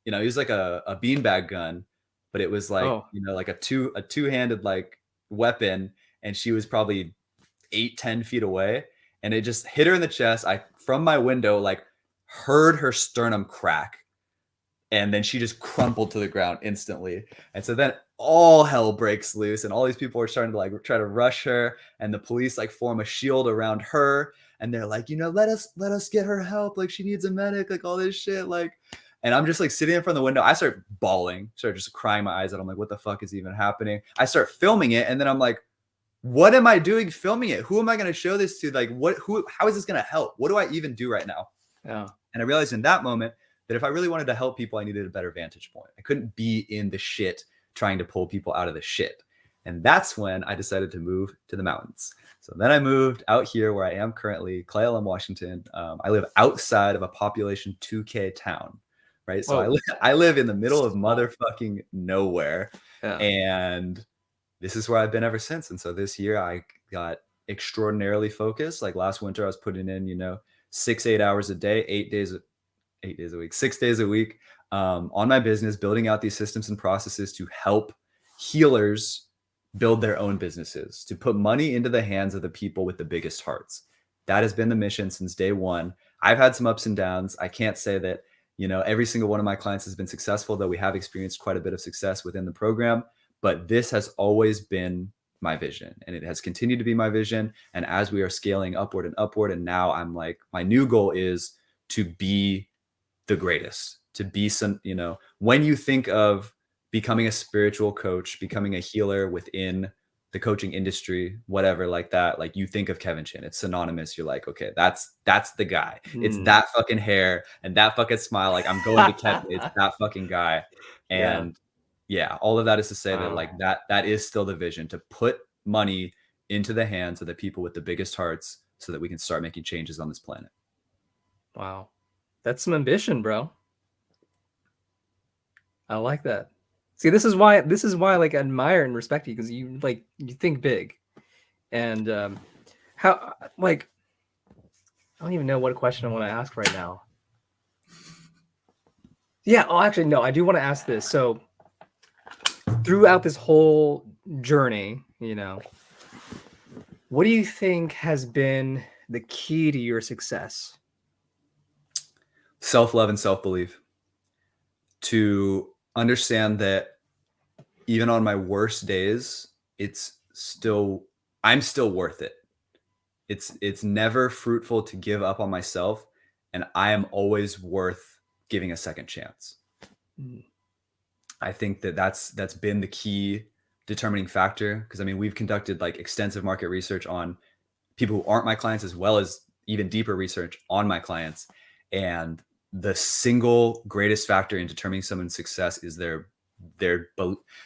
you know he was like a, a beanbag gun but it was like oh. you know like a two a two-handed like weapon and she was probably eight, 10 feet away. And it just hit her in the chest. I, from my window, like heard her sternum crack. And then she just crumpled to the ground instantly. And so then all hell breaks loose and all these people are starting to like try to rush her and the police like form a shield around her and they're like you know let us let us get her help like she needs a medic like all this shit like And I'm just like sitting in front of the window. I start bawling, start just crying my eyes out. I'm like, what the fuck is even happening? I start filming it. And then I'm like, what am I doing filming it? Who am I going to show this to? Like, what, who, how is this going to help? What do I even do right now? Yeah. And I realized in that moment that if I really wanted to help people, I needed a better vantage point. I couldn't be in the shit trying to pull people out of the shit. And that's when I decided to move to the mountains. So then I moved out here where I am currently, Cle Elum, Washington. Um, I live outside of a population 2K town, right? So I, li I live in the middle of motherfucking nowhere. Yeah. And this is where I've been ever since. And so this year I got extraordinarily focused. Like last winter, I was putting in, you know, six, eight hours a day, eight days, eight days a week, six days a week um, on my business, building out these systems and processes to help healers build their own businesses, to put money into the hands of the people with the biggest hearts. That has been the mission since day one. I've had some ups and downs. I can't say that, you know, every single one of my clients has been successful, though we have experienced quite a bit of success within the program. But this has always been my vision and it has continued to be my vision. And as we are scaling upward and upward, and now I'm like, my new goal is to be the greatest, to be some, you know, when you think of becoming a spiritual coach, becoming a healer within the coaching industry, whatever like that, like you think of Kevin Chin, it's synonymous. You're like, okay, that's that's the guy. Mm. It's hmm. that fucking hair and that fucking smile. Like I'm going to Kevin. It's that fucking guy. And yeah. all of that is to say wow. that like that that is still the vision to put money into the hands of the people with the biggest hearts so that we can start making changes on this planet. Wow. That's some ambition, bro. I like that. See, this is why this is why I like admire and respect you because you like you think big, and um, how like I don't even know what question I want to ask right now. Yeah, oh, actually, no, I do want to ask this. So, throughout this whole journey, you know, what do you think has been the key to your success? Self love and self belief. To understand that even on my worst days, it's still I'm still worth it. It's it's never fruitful to give up on myself and I am always worth giving a second chance. Mm. I think that that's that's been the key determining factor. Because I mean we've conducted like extensive market research on people who aren't my clients as well as even deeper research on my clients. And the single greatest factor in determining someone's success is their their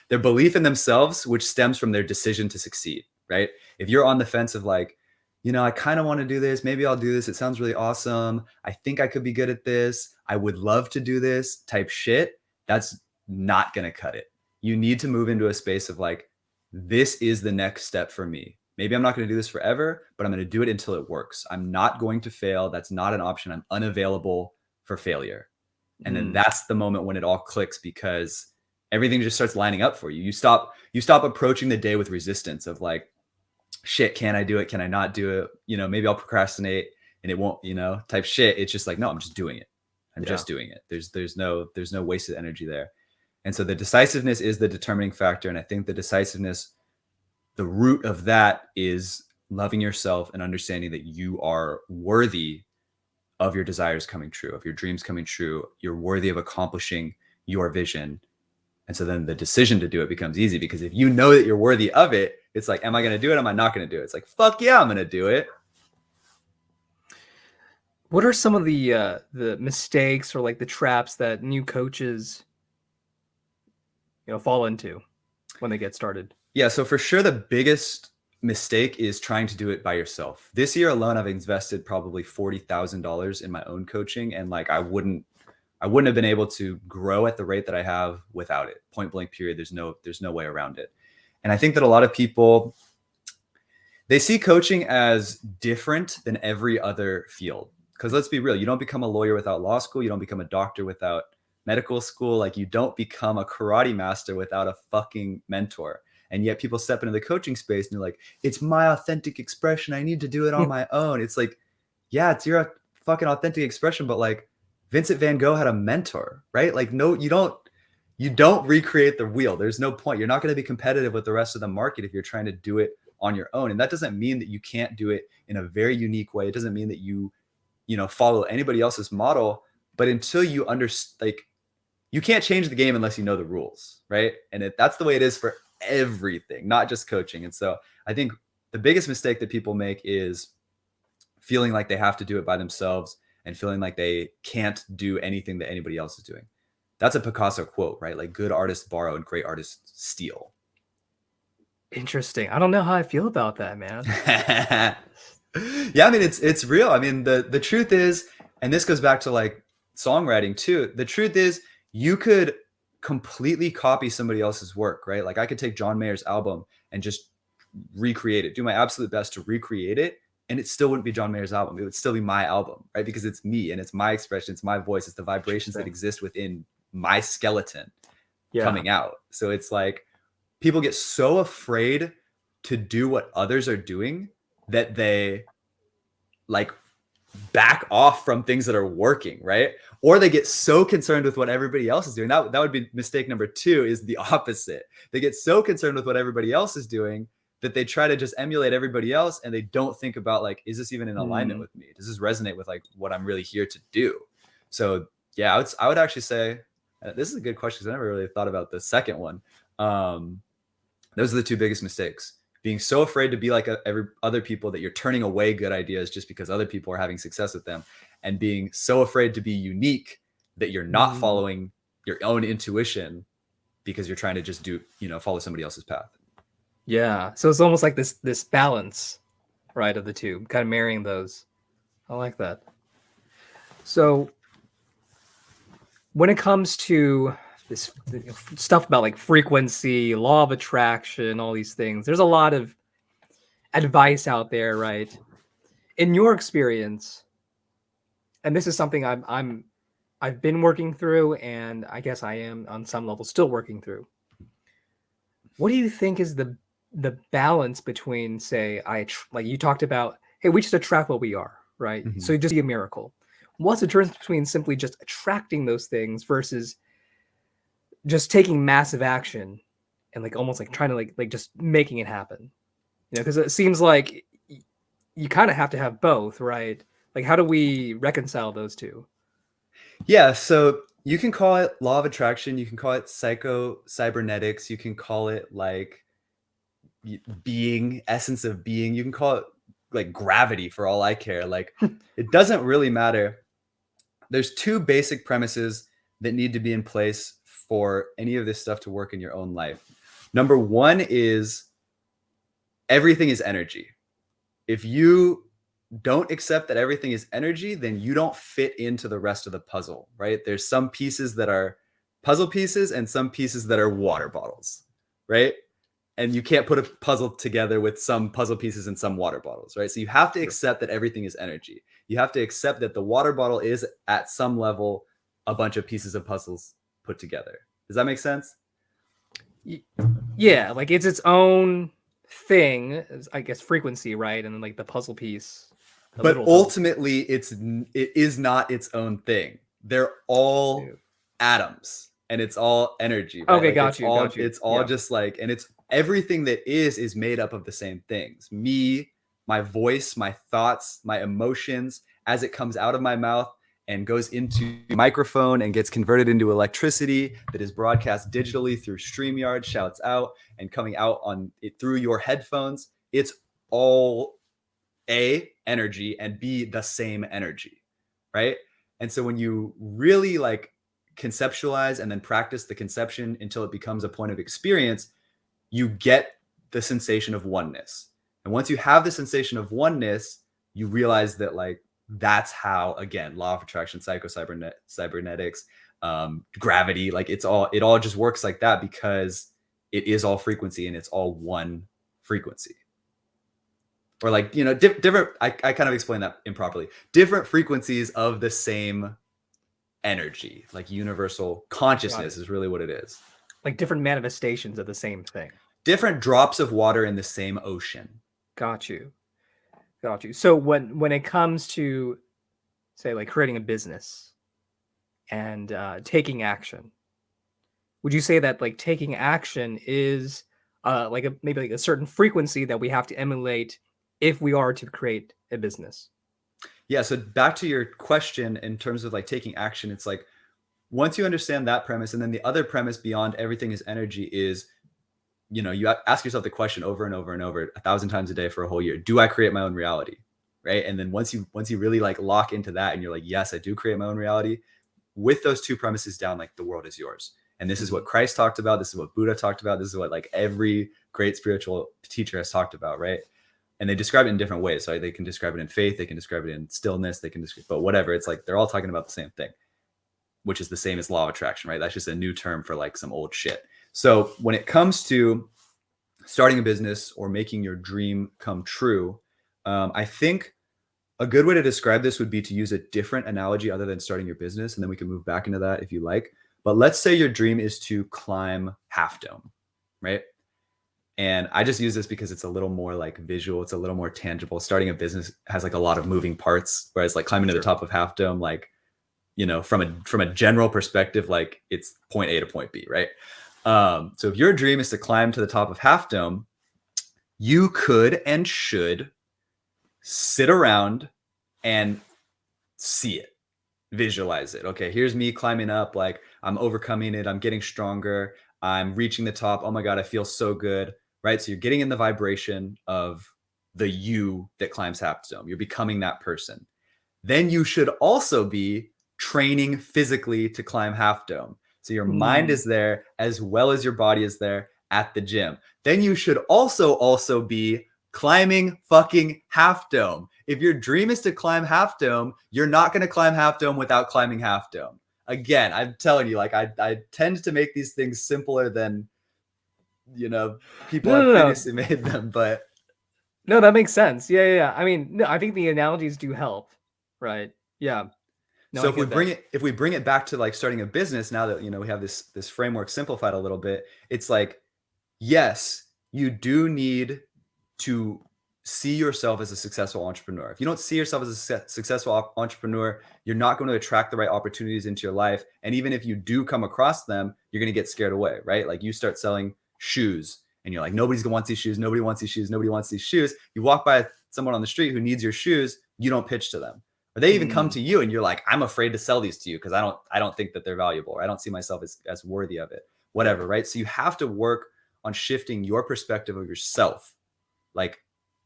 their belief in themselves which stems from their decision to succeed right? If you're on the fence of like you know i kind of want to do this. Maybe i'll do this. It sounds really awesome. I think i could be good at this. I would love to do this type shit that's not going to cut it you need to move into a space of like this is the next step for me maybe i'm not going to do this forever but i'm going to do it until it works i'm not going to fail that's not an option i'm unavailable for failure. And then mm. that's the moment when it all clicks because everything just starts lining up for you. You stop you stop approaching the day with resistance of like shit, can I do it? Can I not do it? You know, maybe I'll procrastinate and it won't, you know, type shit. It's just like, no, I'm just doing it. I'm yeah. just doing it. There's there's no there's no wasted energy there. And so the decisiveness is the determining factor. And I think the decisiveness, the root of that is loving yourself and understanding that you are worthy of your desires coming true, of your dreams coming true. You're worthy of accomplishing your vision. And so then the decision to do it becomes easy because if you know that you're worthy of it, it's like, am I going to do it? Am I not going to do it? It's like, fuck yeah, I'm going to do it. What are some of the uh, the mistakes or like the traps that new coaches, you know, fall into when they get started? Yeah, so for sure, the biggest mistake is trying to do it by yourself. This year alone, I've invested probably $40,000 in my own coaching. And like, I wouldn't, I wouldn't have been able to grow at the rate that I have without it. Point blank period. There's no, there's no way around it. And I think that a lot of people, they see coaching as different than every other field. Cause let's be real. You don't become a lawyer without law school. You don't become a doctor without medical school. Like you don't become a karate master without a fucking mentor. And yet people step into the coaching space and they're like it's my authentic expression. I need to do it on hmm. my own. It's like yeah it's your fucking authentic expression but like vincent van gogh had a mentor right? Like no you don't you don't recreate the wheel. There's no point. You're not going to be competitive with the rest of the market if you're trying to do it on your own. And that doesn't mean that you can't do it in a very unique way. It doesn't mean that you you know follow anybody else's model but until you understand like you can't change the game unless you know the rules right and it, that's the way it is for everything not just coaching and so i think the biggest mistake that people make is feeling like they have to do it by themselves and feeling like they can't do anything that anybody else is doing that's a picasso quote right like good artists borrow and great artists steal Interesting. I don't know how I feel about that, man. yeah, I mean it's it's real. I mean the the truth is, and this goes back to like songwriting too. The truth is, you could completely copy somebody else's work, right? Like I could take John Mayer's album and just recreate it, do my absolute best to recreate it, and it still wouldn't be John Mayer's album. It would still be my album, right? Because it's me and it's my expression, it's my voice, it's the vibrations that exist within my skeleton yeah. coming out. So it's like people get so afraid to do what others are doing that they like back off from things that are working, right? Or they get so concerned with what everybody else is doing. That, that would be mistake number two is the opposite. They get so concerned with what everybody else is doing that they try to just emulate everybody else and they don't think about like, is this even in alignment mm. with me? Does this resonate with like what I'm really here to do? So yeah, I would, I would actually say, uh, this is a good question because I never really thought about the second one. Um, those are the two biggest mistakes. Being so afraid to be like a, every other people that you're turning away good ideas just because other people are having success with them, and being so afraid to be unique that you're not mm. following your own intuition because you're trying to just do you know follow somebody else's path. Yeah, so it's almost like this this balance, right, of the two, kind of marrying those. I like that. So when it comes to this stuff about like frequency, law of attraction, all these things. There's a lot of advice out there, right? In your experience, and this is something I'm I'm I've been working through, and I guess I am on some level still working through. What do you think is the the balance between, say, I like you talked about, hey, we just attract what we are, right? Mm-hmm. So you just be a miracle. What's the difference between simply just attracting those things versus just taking massive action and like almost like trying to like like just making it happen. You know because it seems like you kind of have to have both right? Like how do we reconcile those two? Yeah so you can call it law of attraction you can call it psycho cybernetics you can call it like being essence of being you can call it like gravity for all i care. Like it doesn't really matter. There's two basic premises that need to be in place for any of this stuff to work in your own life. Number one is everything is energy. If you don't accept that everything is energy, then you don't fit into the rest of the puzzle, right? There's some pieces that are puzzle pieces and some pieces that are water bottles, right? And you can't put a puzzle together with some puzzle pieces and some water bottles, right? So you have to accept that everything is energy. You have to accept that the water bottle is at some level a bunch of pieces of puzzles put together. Does that make sense? Yeah, like it's its own thing, I guess frequency, right? And then like the puzzle piece. The but ultimately it's it is not its own thing. They're all Dude. atoms and it's all energy. Right? Okay, like got, you, all, got you. It's all yeah. just like and it's everything that is is made up of the same things. Me, my voice, my thoughts, my emotions as it comes out of my mouth and goes into microphone and gets converted into electricity that is broadcast digitally through StreamYard, shouts out, and coming out on it through your headphones. It's all A, energy, and B, the same energy, right? And so when you really like conceptualize and then practice the conception until it becomes a point of experience, you get the sensation of oneness. And once you have the sensation of oneness, you realize that like that's how again law of attraction psycho cybernet cybernetics um gravity like it's all it all just works like that because it is all frequency and it's all one frequency. Or like you know di- different I, I kind of explained that improperly. Different frequencies of the same energy like universal consciousness is really what it is. Like different manifestations of the same thing. Different drops of water in the same ocean. Got you Got you. So when when it comes to say like creating a business and uh, taking action, would you say that like taking action is uh, like a maybe like a certain frequency that we have to emulate if we are to create a business? Yeah. So back to your question in terms of like taking action, it's like once you understand that premise, and then the other premise beyond everything is energy is, you know, you ask yourself the question over and over and over a thousand times a day for a whole year: Do I create my own reality? Right. And then once you once you really like lock into that, and you're like, yes, I do create my own reality. With those two premises down, like the world is yours. And this is what Christ talked about. This is what Buddha talked about. This is what like every great spiritual teacher has talked about, right? And they describe it in different ways. So they can describe it in faith, they can describe it in stillness, they can describe, but whatever. It's like they're all talking about the same thing, which is the same as law of attraction, right? That's just a new term for like some old shit. So when it comes to starting a business or making your dream come true, um, I think a good way to describe this would be to use a different analogy other than starting your business. And then we can move back into that if you like. But let's say your dream is to climb Half Dome, right? And I just use this because it's a little more like visual. It's a little more tangible. Starting a business has like a lot of moving parts, whereas like climbing sure. to the top of Half Dome, like you know, from a from a general perspective, like it's point A to point B, right? Um, so if your dream is to climb to the top of Half Dome, you could and should sit around and see it, visualize it. Okay, here's me climbing up, like I'm overcoming it, I'm getting stronger, I'm reaching the top. Oh my God, I feel so good, right? So you're getting in the vibration of the you that climbs Half Dome. You're becoming that person. Then you should also be training physically to climb Half Dome. So your mm. mind is there as well as your body is there at the gym. Then you should also also be climbing fucking Half Dome. If your dream is to climb Half Dome, you're not going to climb Half Dome without climbing Half Dome. Again, I'm telling you, like I, I tend to make these things simpler than you know people no, have no, previously no. made them, but no, that makes sense. Yeah, yeah, yeah. I mean, no, I think the analogies do help, right? Yeah. No, so if we bring that. it if we bring it back to like starting a business now that you know we have this this framework simplified a little bit, it's like yes, you do need to see yourself as a successful entrepreneur. If you don't see yourself as a successful entrepreneur, you're not going to attract the right opportunities into your life. And even if you do come across them, you're going to get scared away, right? Like you start selling shoes and you're like, nobody's going to want these shoes. Nobody wants these shoes. Nobody wants these shoes. You walk by someone on the street who needs your shoes. You don't pitch to them. Or they even mm. come to you and you're like, I'm afraid to sell these to you because I don't, I don't think that they're valuable. Or I don't see myself as, as worthy of it, whatever. Right. So you have to work on shifting your perspective of yourself like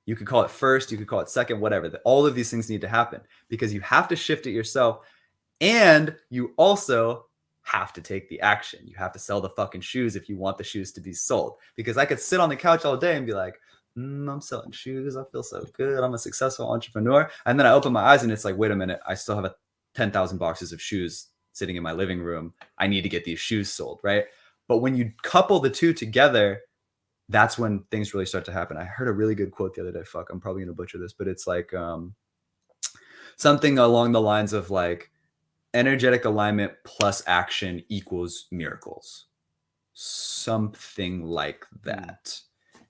you could call it first, you could call it second, whatever. All of these things need to happen because you have to shift it yourself. And you also have to take the action. You have to sell the fucking shoes if you want the shoes to be sold. Because I could sit on the couch all day and be like, mm, I'm selling shoes. I feel so good. I'm a successful entrepreneur. And then I open my eyes and it's like, wait a minute, I still have a 10,000 boxes of shoes sitting in my living room. I need to get these shoes sold, right? But when you couple the two together, that's when things really start to happen. I heard a really good quote the other day. Fuck, I'm probably gonna butcher this, but it's like um, something along the lines of like energetic alignment plus action equals miracles, something like hmm. that.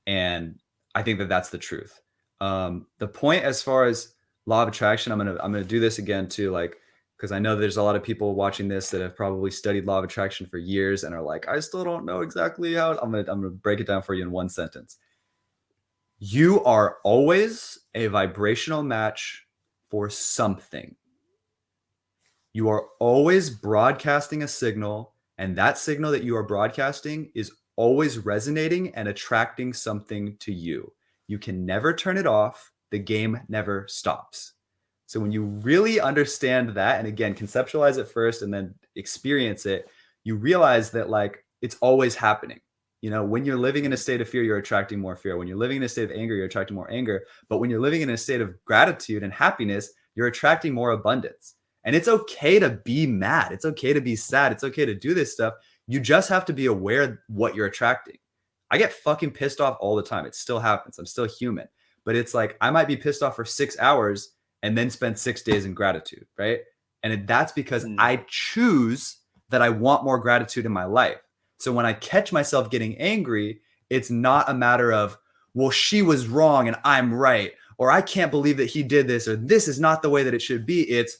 And I think that that's the truth. Um, the point as far as law of attraction, I'm gonna I'm gonna do this again too. Like because I know there's a lot of people watching this that have probably studied law of attraction for years and are like, I still don't know exactly how. I'm gonna I'm gonna break it down for you in one sentence. You are always a vibrational match for something. You are always broadcasting a signal, and that signal that you are broadcasting is always resonating and attracting something to you. You can never turn it off. The game never stops. So when you really understand that, and again, conceptualize it first and then experience it, you realize that like it's always happening. You know, when you're living in a state of fear, you're attracting more fear. When you're living in a state of anger, you're attracting more anger. But when you're living in a state of gratitude and happiness, you're attracting more abundance. And it's okay to be mad. It's okay to be sad. It's okay to do this stuff. You just have to be aware what you're attracting. I get fucking pissed off all the time. It still happens. I'm still human. But it's like I might be pissed off for six hours and then spend six days in gratitude, right? And that's because mm. I choose that I want more gratitude in my life. So when I catch myself getting angry, it's not a matter of, well, she was wrong and I'm right, or I can't believe that he did this, or this is not the way that it should be. It's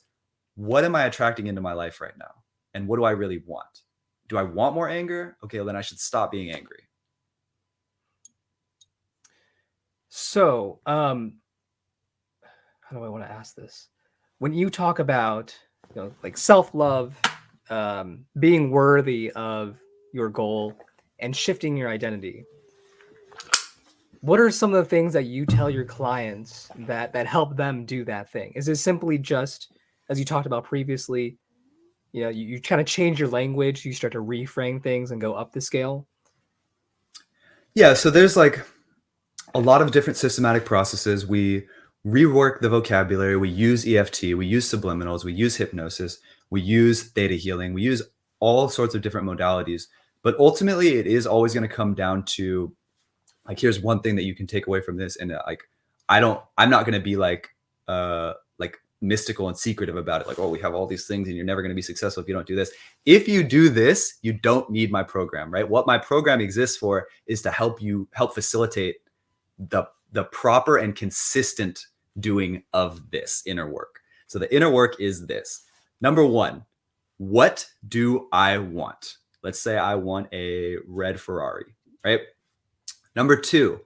what am I attracting into my life right now? And what do I really want? Do I want more anger? Okay, well, then I should stop being angry. So, um, how do I want to ask this? When you talk about you know like self love, um, being worthy of your goal, and shifting your identity, what are some of the things that you tell your clients that that help them do that thing? Is it simply just as you talked about previously? You know, you, you kind of change your language, you start to reframe things and go up the scale. Yeah, so there's like a lot of different systematic processes. We rework the vocabulary. We use EFT, we use subliminals, we use hypnosis, we use theta healing, we use all sorts of different modalities. But ultimately, it is always going to come down to like, here's one thing that you can take away from this. And uh, like, I don't, I'm not going to be like, uh, mystical and secretive about it. Like, oh, we have all these things and you're never going to be successful if you don't do this. If you do this, you don't need my program, right? What my program exists for is to help you help facilitate the the proper and consistent doing of this inner work. So the inner work is this. Number one, what do I want? Let's say I want a red Ferrari, right? Number two,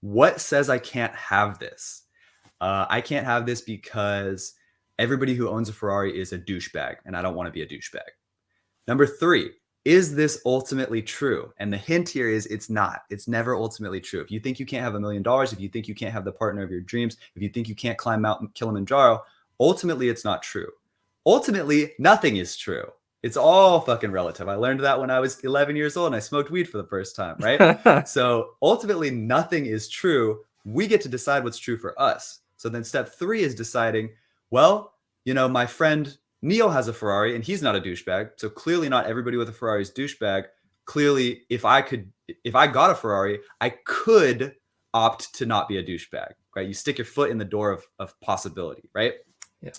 what says I can't have this? Uh, I can't have this because everybody who owns a Ferrari is a douchebag and I don't want to be a douchebag. Number three, is this ultimately true? And the hint here is it's not. It's never ultimately true. If you think you can't have a million dollars, if you think you can't have the partner of your dreams, if you think you can't climb Mount Kilimanjaro, ultimately it's not true. Ultimately, nothing is true. It's all fucking relative. I learned that when I was 11 years old and I smoked weed for the first time, right? so ultimately, nothing is true. We get to decide what's true for us. So then step three is deciding, well, you know, my friend Neil has a Ferrari and he's not a douchebag. So clearly not everybody with a Ferrari is douchebag. Clearly, if I could, if I got a Ferrari, I could opt to not be a douchebag, right? You stick your foot in the door of, of possibility, right? Yeah.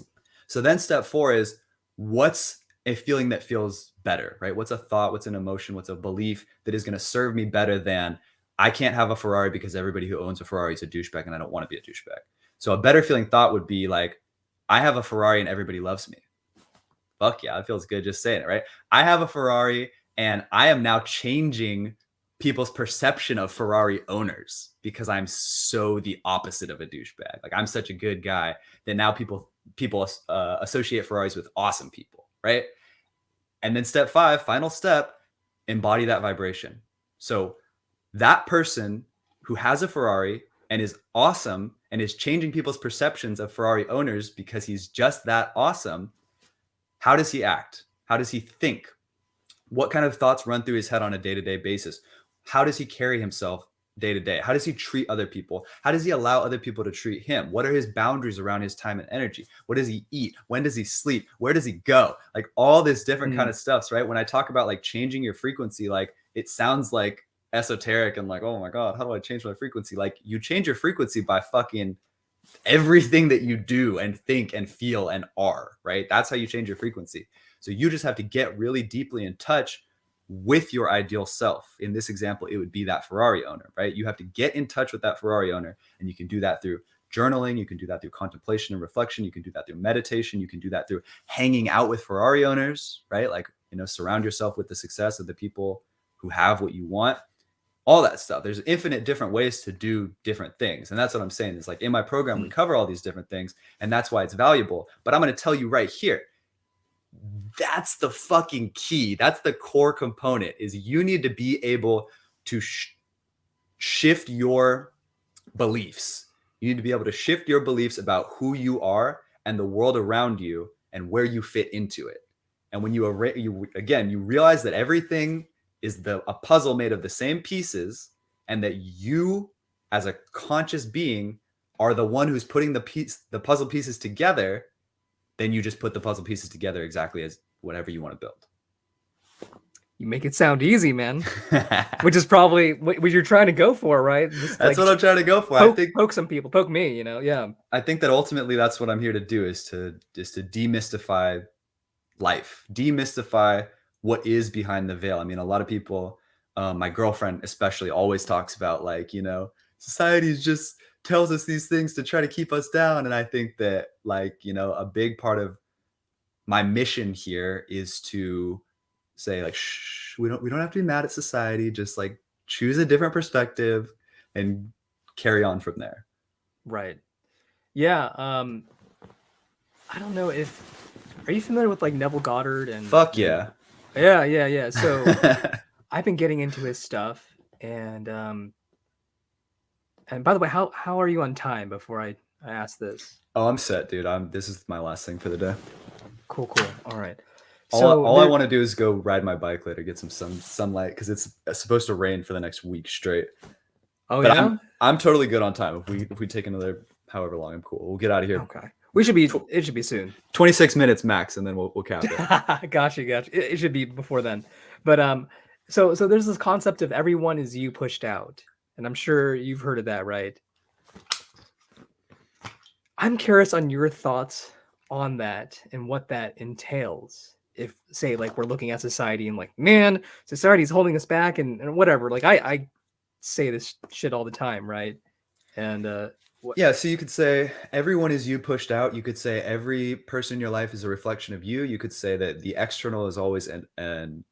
So then step four is what's a feeling that feels better, right? What's a thought? What's an emotion? What's a belief that is going to serve me better than I can't have a Ferrari because everybody who owns a Ferrari is a douchebag and I don't want to be a douchebag. So a better feeling thought would be like, I have a Ferrari and everybody loves me fuck yeah, it feels good just saying it, right? I have a Ferrari and I am now changing people's perception of Ferrari owners because I'm so the opposite of a douchebag. Like I'm such a good guy that now people people uh, associate Ferraris with awesome people, right? And then step five, final step, embody that vibration. So that person who has a Ferrari and is awesome and is changing people's perceptions of Ferrari owners because he's just that awesome how does he act? How does he think? What kind of thoughts run through his head on a day to day basis? How does he carry himself day to day? How does he treat other people? How does he allow other people to treat him? What are his boundaries around his time and energy? What does he eat? When does he sleep? Where does he go? Like all this different mm. kind of stuffs, right? When I talk about like changing your frequency, like it sounds like esoteric and like, oh my God, how do I change my frequency? Like you change your frequency by fucking everything that you do and think and feel and are, right? That's how you change your frequency. So you just have to get really deeply in touch with your ideal self. In this example, it would be that Ferrari owner, right? You have to get in touch with that Ferrari owner, and you can do that through journaling, you can do that through contemplation and reflection, you can do that through meditation, you can do that through hanging out with Ferrari owners, right? Like, you know, surround yourself with the success of the people who have what you want all that stuff. There's infinite different ways to do different things. And that's what I'm saying. Is like in my program, we mm. cover all these different things, and that's why it's valuable. But I'm going to tell you right here. That's the fucking key. That's the core component is you need to be able to sh- shift your beliefs. You need to be able to shift your beliefs about who you are and the world around you and where you fit into it. And when you, you again, you realize that everything is the a puzzle made of the same pieces and that you as a conscious being are the one who's putting the piece the puzzle pieces together then you just put the puzzle pieces together exactly as whatever you want to build. You make it sound easy man. Which is probably what you're trying to go for right? Just that's like, what i'm trying to go for. Poke, i think poke some people poke me you know yeah. I think that ultimately that's what i'm here to do is to is to demystify life demystify what is behind the veil. I mean, a lot of people, um, my girlfriend especially, always talks about like, you know, society just tells us these things to try to keep us down. And I think that like, you know, a big part of my mission here is to say like, shh, we don't, we don't have to be mad at society. Just like choose a different perspective and carry on from there. Right. Yeah. Um, I don't know if are you familiar with like Neville Goddard and Fuck yeah. Yeah, yeah, yeah. So I've been getting into his stuff, and um, and by the way, how how are you on time? Before I I ask this. oh, I'm set, dude. I'm. This is my last thing for the day. Cool, cool. All right. All, So all I want to do is go ride my bike later, get some sun sunlight because it's supposed to rain for the next week straight. Oh but yeah. I'm I'm totally good on time. If we if we take another however long, I'm cool. We'll get out of here. Okay. We should be. It should be soon. 26 minutes max, and then we'll we'll cap it. gotcha, gotcha. It, it should be before then. But um, so so there's this concept of everyone is you pushed out, and I'm sure you've heard of that, right? I'm curious on your thoughts on that and what that entails. If say like we're looking at society and like, man, society's holding us back and, and whatever. Like I I say this shit all the time, right? And uh Yeah, so you could say everyone is you pushed out. You could say every person in your life is a reflection of you. You could say that the external is always an, an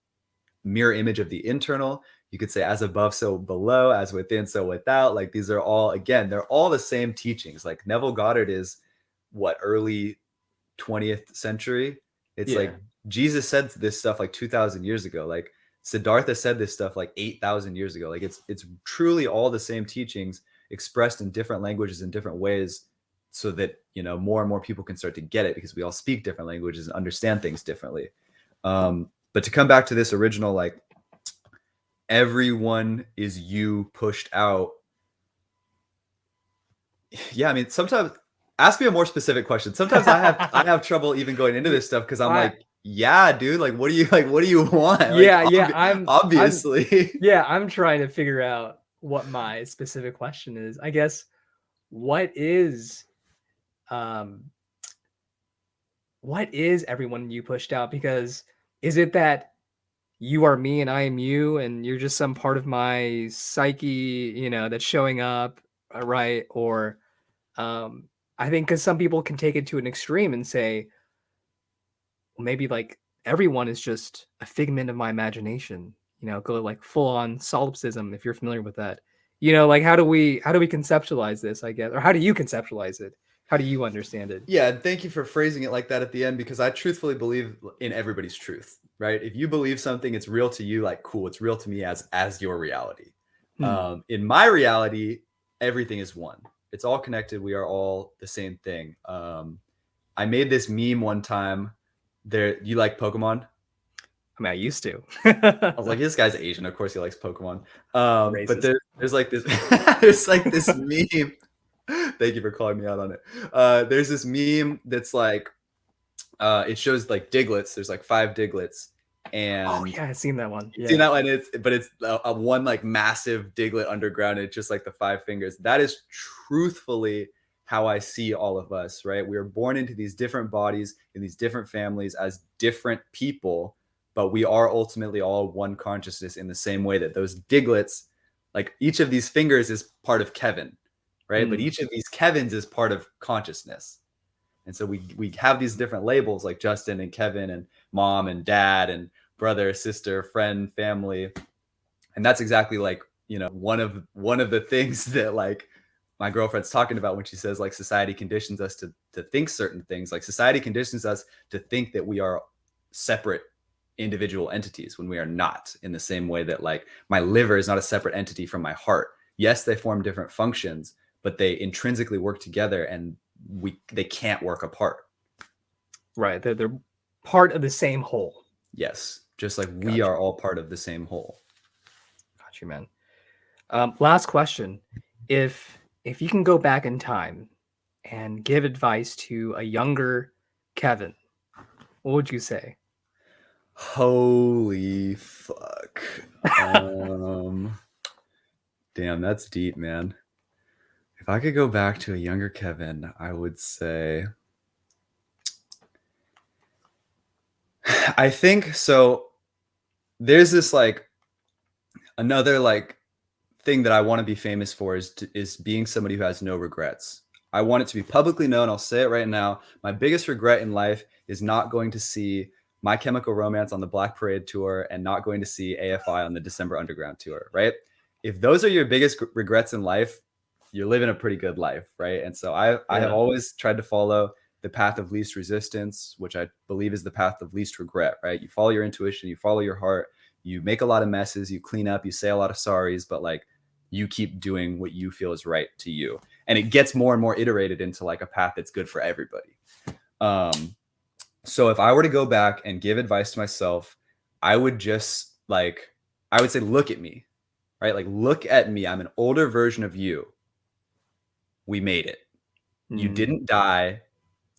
mirror image of the internal. You could say as above, so below, as within, so without. Like these are all, again, they're all the same teachings. Like Neville Goddard is what, early 20th century? It's like Jesus said this stuff like 2000 years ago. Like Siddhartha said this stuff like 8,000 years ago. Like it's it's truly all the same teachings expressed in different languages in different ways so that you know more and more people can start to get it because we all speak different languages and understand things differently. Um but to come back to this original like everyone is you pushed out. Yeah i mean sometimes ask me a more specific question. Sometimes i have i have trouble even going into this stuff because i'm I- like yeah dude like what do you like what do you want? Like, yeah, yeah. obvi- I'm I'm- obviously. yeah, I'm trying to figure out what my specific question is. I guess what is um what is everyone you pushed out because is it that you are me and I am you and you're just some part of my psyche, you know, that's showing up, uh, right? Or um I think cuz some people can take it to an extreme and say well, maybe like everyone is just a figment of my imagination you know go like full on solipsism if you're familiar with that you know like how do we how do we conceptualize this i guess or how do you conceptualize it how do you understand it Yeah, and thank you for phrasing it like that at the end because I truthfully believe in everybody's truth, right? If you believe something, it's real to you, like cool, it's real to me as as your reality. Hmm. Um, in my reality, everything is one. It's all connected. We are all the same thing. Um, I made this meme one time. There, you like Pokemon? I mean i used to I was like, this guy's Asian. Of course, he likes Pokemon. Um, but there, there's like this, there's like this meme. Thank you for calling me out on it. Uh, there's this meme that's like, uh, it shows like Digletts. There's like five Digletts, and oh yeah i've seen that one yeah. seen that one? It's but it's a, a one like massive Diglett underground. It's just like the five fingers. That is truthfully how I see all of us. Right? We are born into these different bodies in these different families as different people, but we are ultimately all one consciousness in the same way that those Digletts, like each of these fingers is part of Kevin, right? But Mm. each of these Kevins is part of consciousness. And so we we have these different labels like Justin and Kevin and mom and dad and brother, sister, friend, family. And that's exactly like, you know, one of one of the things that like my girlfriend's talking about when she says like society conditions us to to think certain things. Like society conditions us to think that we are separate individual entities when we are not in the same way that like my liver is not a separate entity from my heart. Yes, they form different functions, but they intrinsically work together and we they can't work apart. right they're, they're part of the same whole Yes, just like we are all part of the same whole. got you man um last question if if you can go back in time and give advice to a younger kevin what would you say Holy fuck. um damn, that's deep, man. If I could go back to a younger Kevin, I would say I think so there's this like another like thing that I want to be famous for is to, is being somebody who has no regrets. I want it to be publicly known. I'll say it right now. My biggest regret in life is not going to see My Chemical Romance on the Black Parade tour and not going to see AFI on the December Underground tour, right? If those are your biggest regrets in life, you're living a pretty good life, right? And so I I have always tried to follow the path of least resistance, which I believe is the path of least regret, right? You follow your intuition, you follow your heart, you make a lot of messes, you clean up, you say a lot of sorries, but like you keep doing what you feel is right to you. And it gets more and more iterated into like a path that's good for everybody. Um so if I were to go back and give advice to myself, I would just like I would say look at me. Right? Like look at me. I'm an older version of you. We made it. You Mm. didn't die.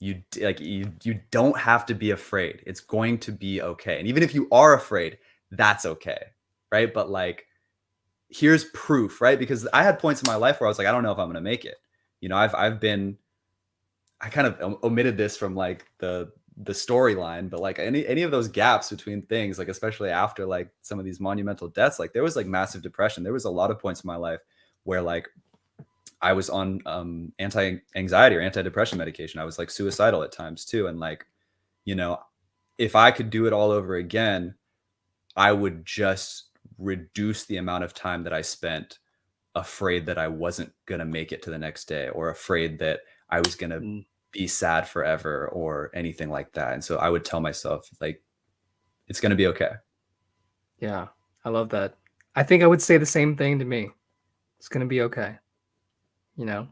You like you you don't have to be afraid. It's going to be okay. And even if you are afraid, that's okay. Right? But like here's proof, right? Because I had points in my life where I was like I don't know if I'm going to make it. You know, I've I've been I kind of omitted this from like the the storyline, but like any any of those gaps between things, like especially after like some of these monumental deaths, like there was like massive depression. There was a lot of points in my life where like I was on um anti-anxiety or anti-depression medication. I was like suicidal at times too. And like, you know, if I could do it all over again, I would just reduce the amount of time that I spent afraid that I wasn't gonna make it to the next day or afraid that I was gonna Mm. Be sad forever or anything like that. And so I would tell myself like it's gonna be okay. Yeah, I love that. I think I would say the same thing to me. It's gonna be okay. You know,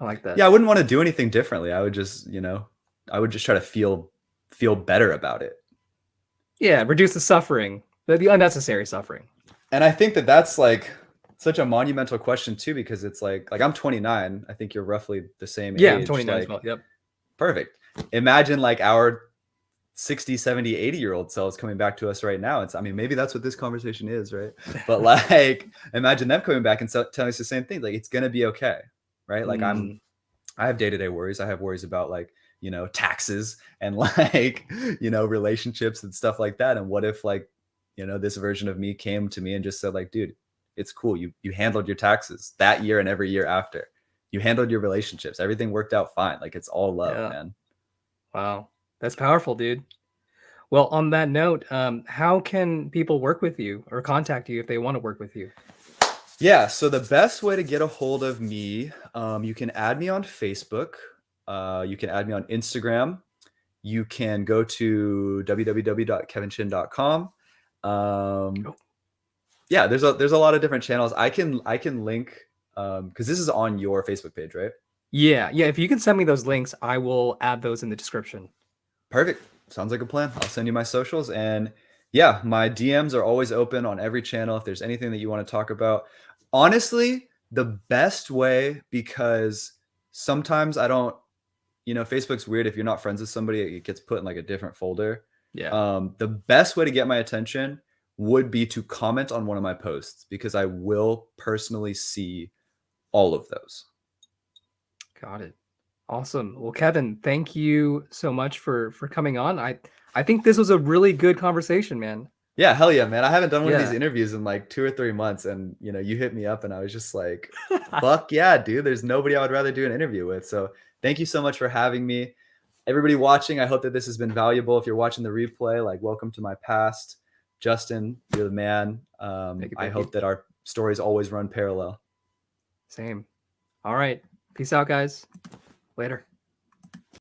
I like that. Yeah, I wouldn't want to do anything differently. I would just, you know, I would just try to feel feel better about it. Yeah, reduce the suffering, the, the unnecessary suffering. And I think that that's like such a monumental question too because it's like like I'm 29. I think you're roughly the same Yeah, I'm 29 like, as well. Yep. Perfect. Imagine like our 60, 70, 80 year old selves coming back to us right now. It's I mean, maybe that's what this conversation is, right? But like imagine them coming back and so, telling us the same thing. Like it's gonna be okay. Right. Like I'm Mm. I have day-to-day worries. I have worries about like, you know, taxes and like, you know, relationships and stuff like that. And what if like, you know, this version of me came to me and just said like, dude, it's cool. You you handled your taxes that year and every year after. You handled your relationships. Everything worked out fine. Like it's all love, Yeah. man. Wow, that's powerful, dude. Well, on that note, um, how can people work with you or contact you if they want to work with you? Yeah. So the best way to get a hold of me, um, you can add me on Facebook. Uh, you can add me on Instagram. You can go to www.kevinchin.com. Um, Cool. Yeah, there's a there's a lot of different channels. I can I can link um because this is on your Facebook page, right? Yeah, yeah. If you can send me those links, I will add those in the description. Perfect. Sounds like a plan. I'll send you my socials and yeah, my DMs are always open on every channel if there's anything that you want to talk about. Honestly, the best way because sometimes I don't you know, Facebook's weird if you're not friends with somebody, it gets put in like a different folder. Yeah. Um, the best way to get my attention would be to comment on one of my posts because I will personally see all of those. Got it. Awesome. Well, Kevin, thank you so much for for coming on. I I think this was a really good conversation, man. Yeah, hell yeah, man. I haven't done one of these interviews in like two or three months. And you know, you hit me up and I was just like, fuck yeah, dude. There's nobody I would rather do an interview with. So thank you so much for having me. Everybody watching, I hope that this has been valuable. If you're watching the replay, like welcome to my past. Justin, you're the man. Um, I hope that our stories always run parallel. Same. All right. Peace out, guys. Later.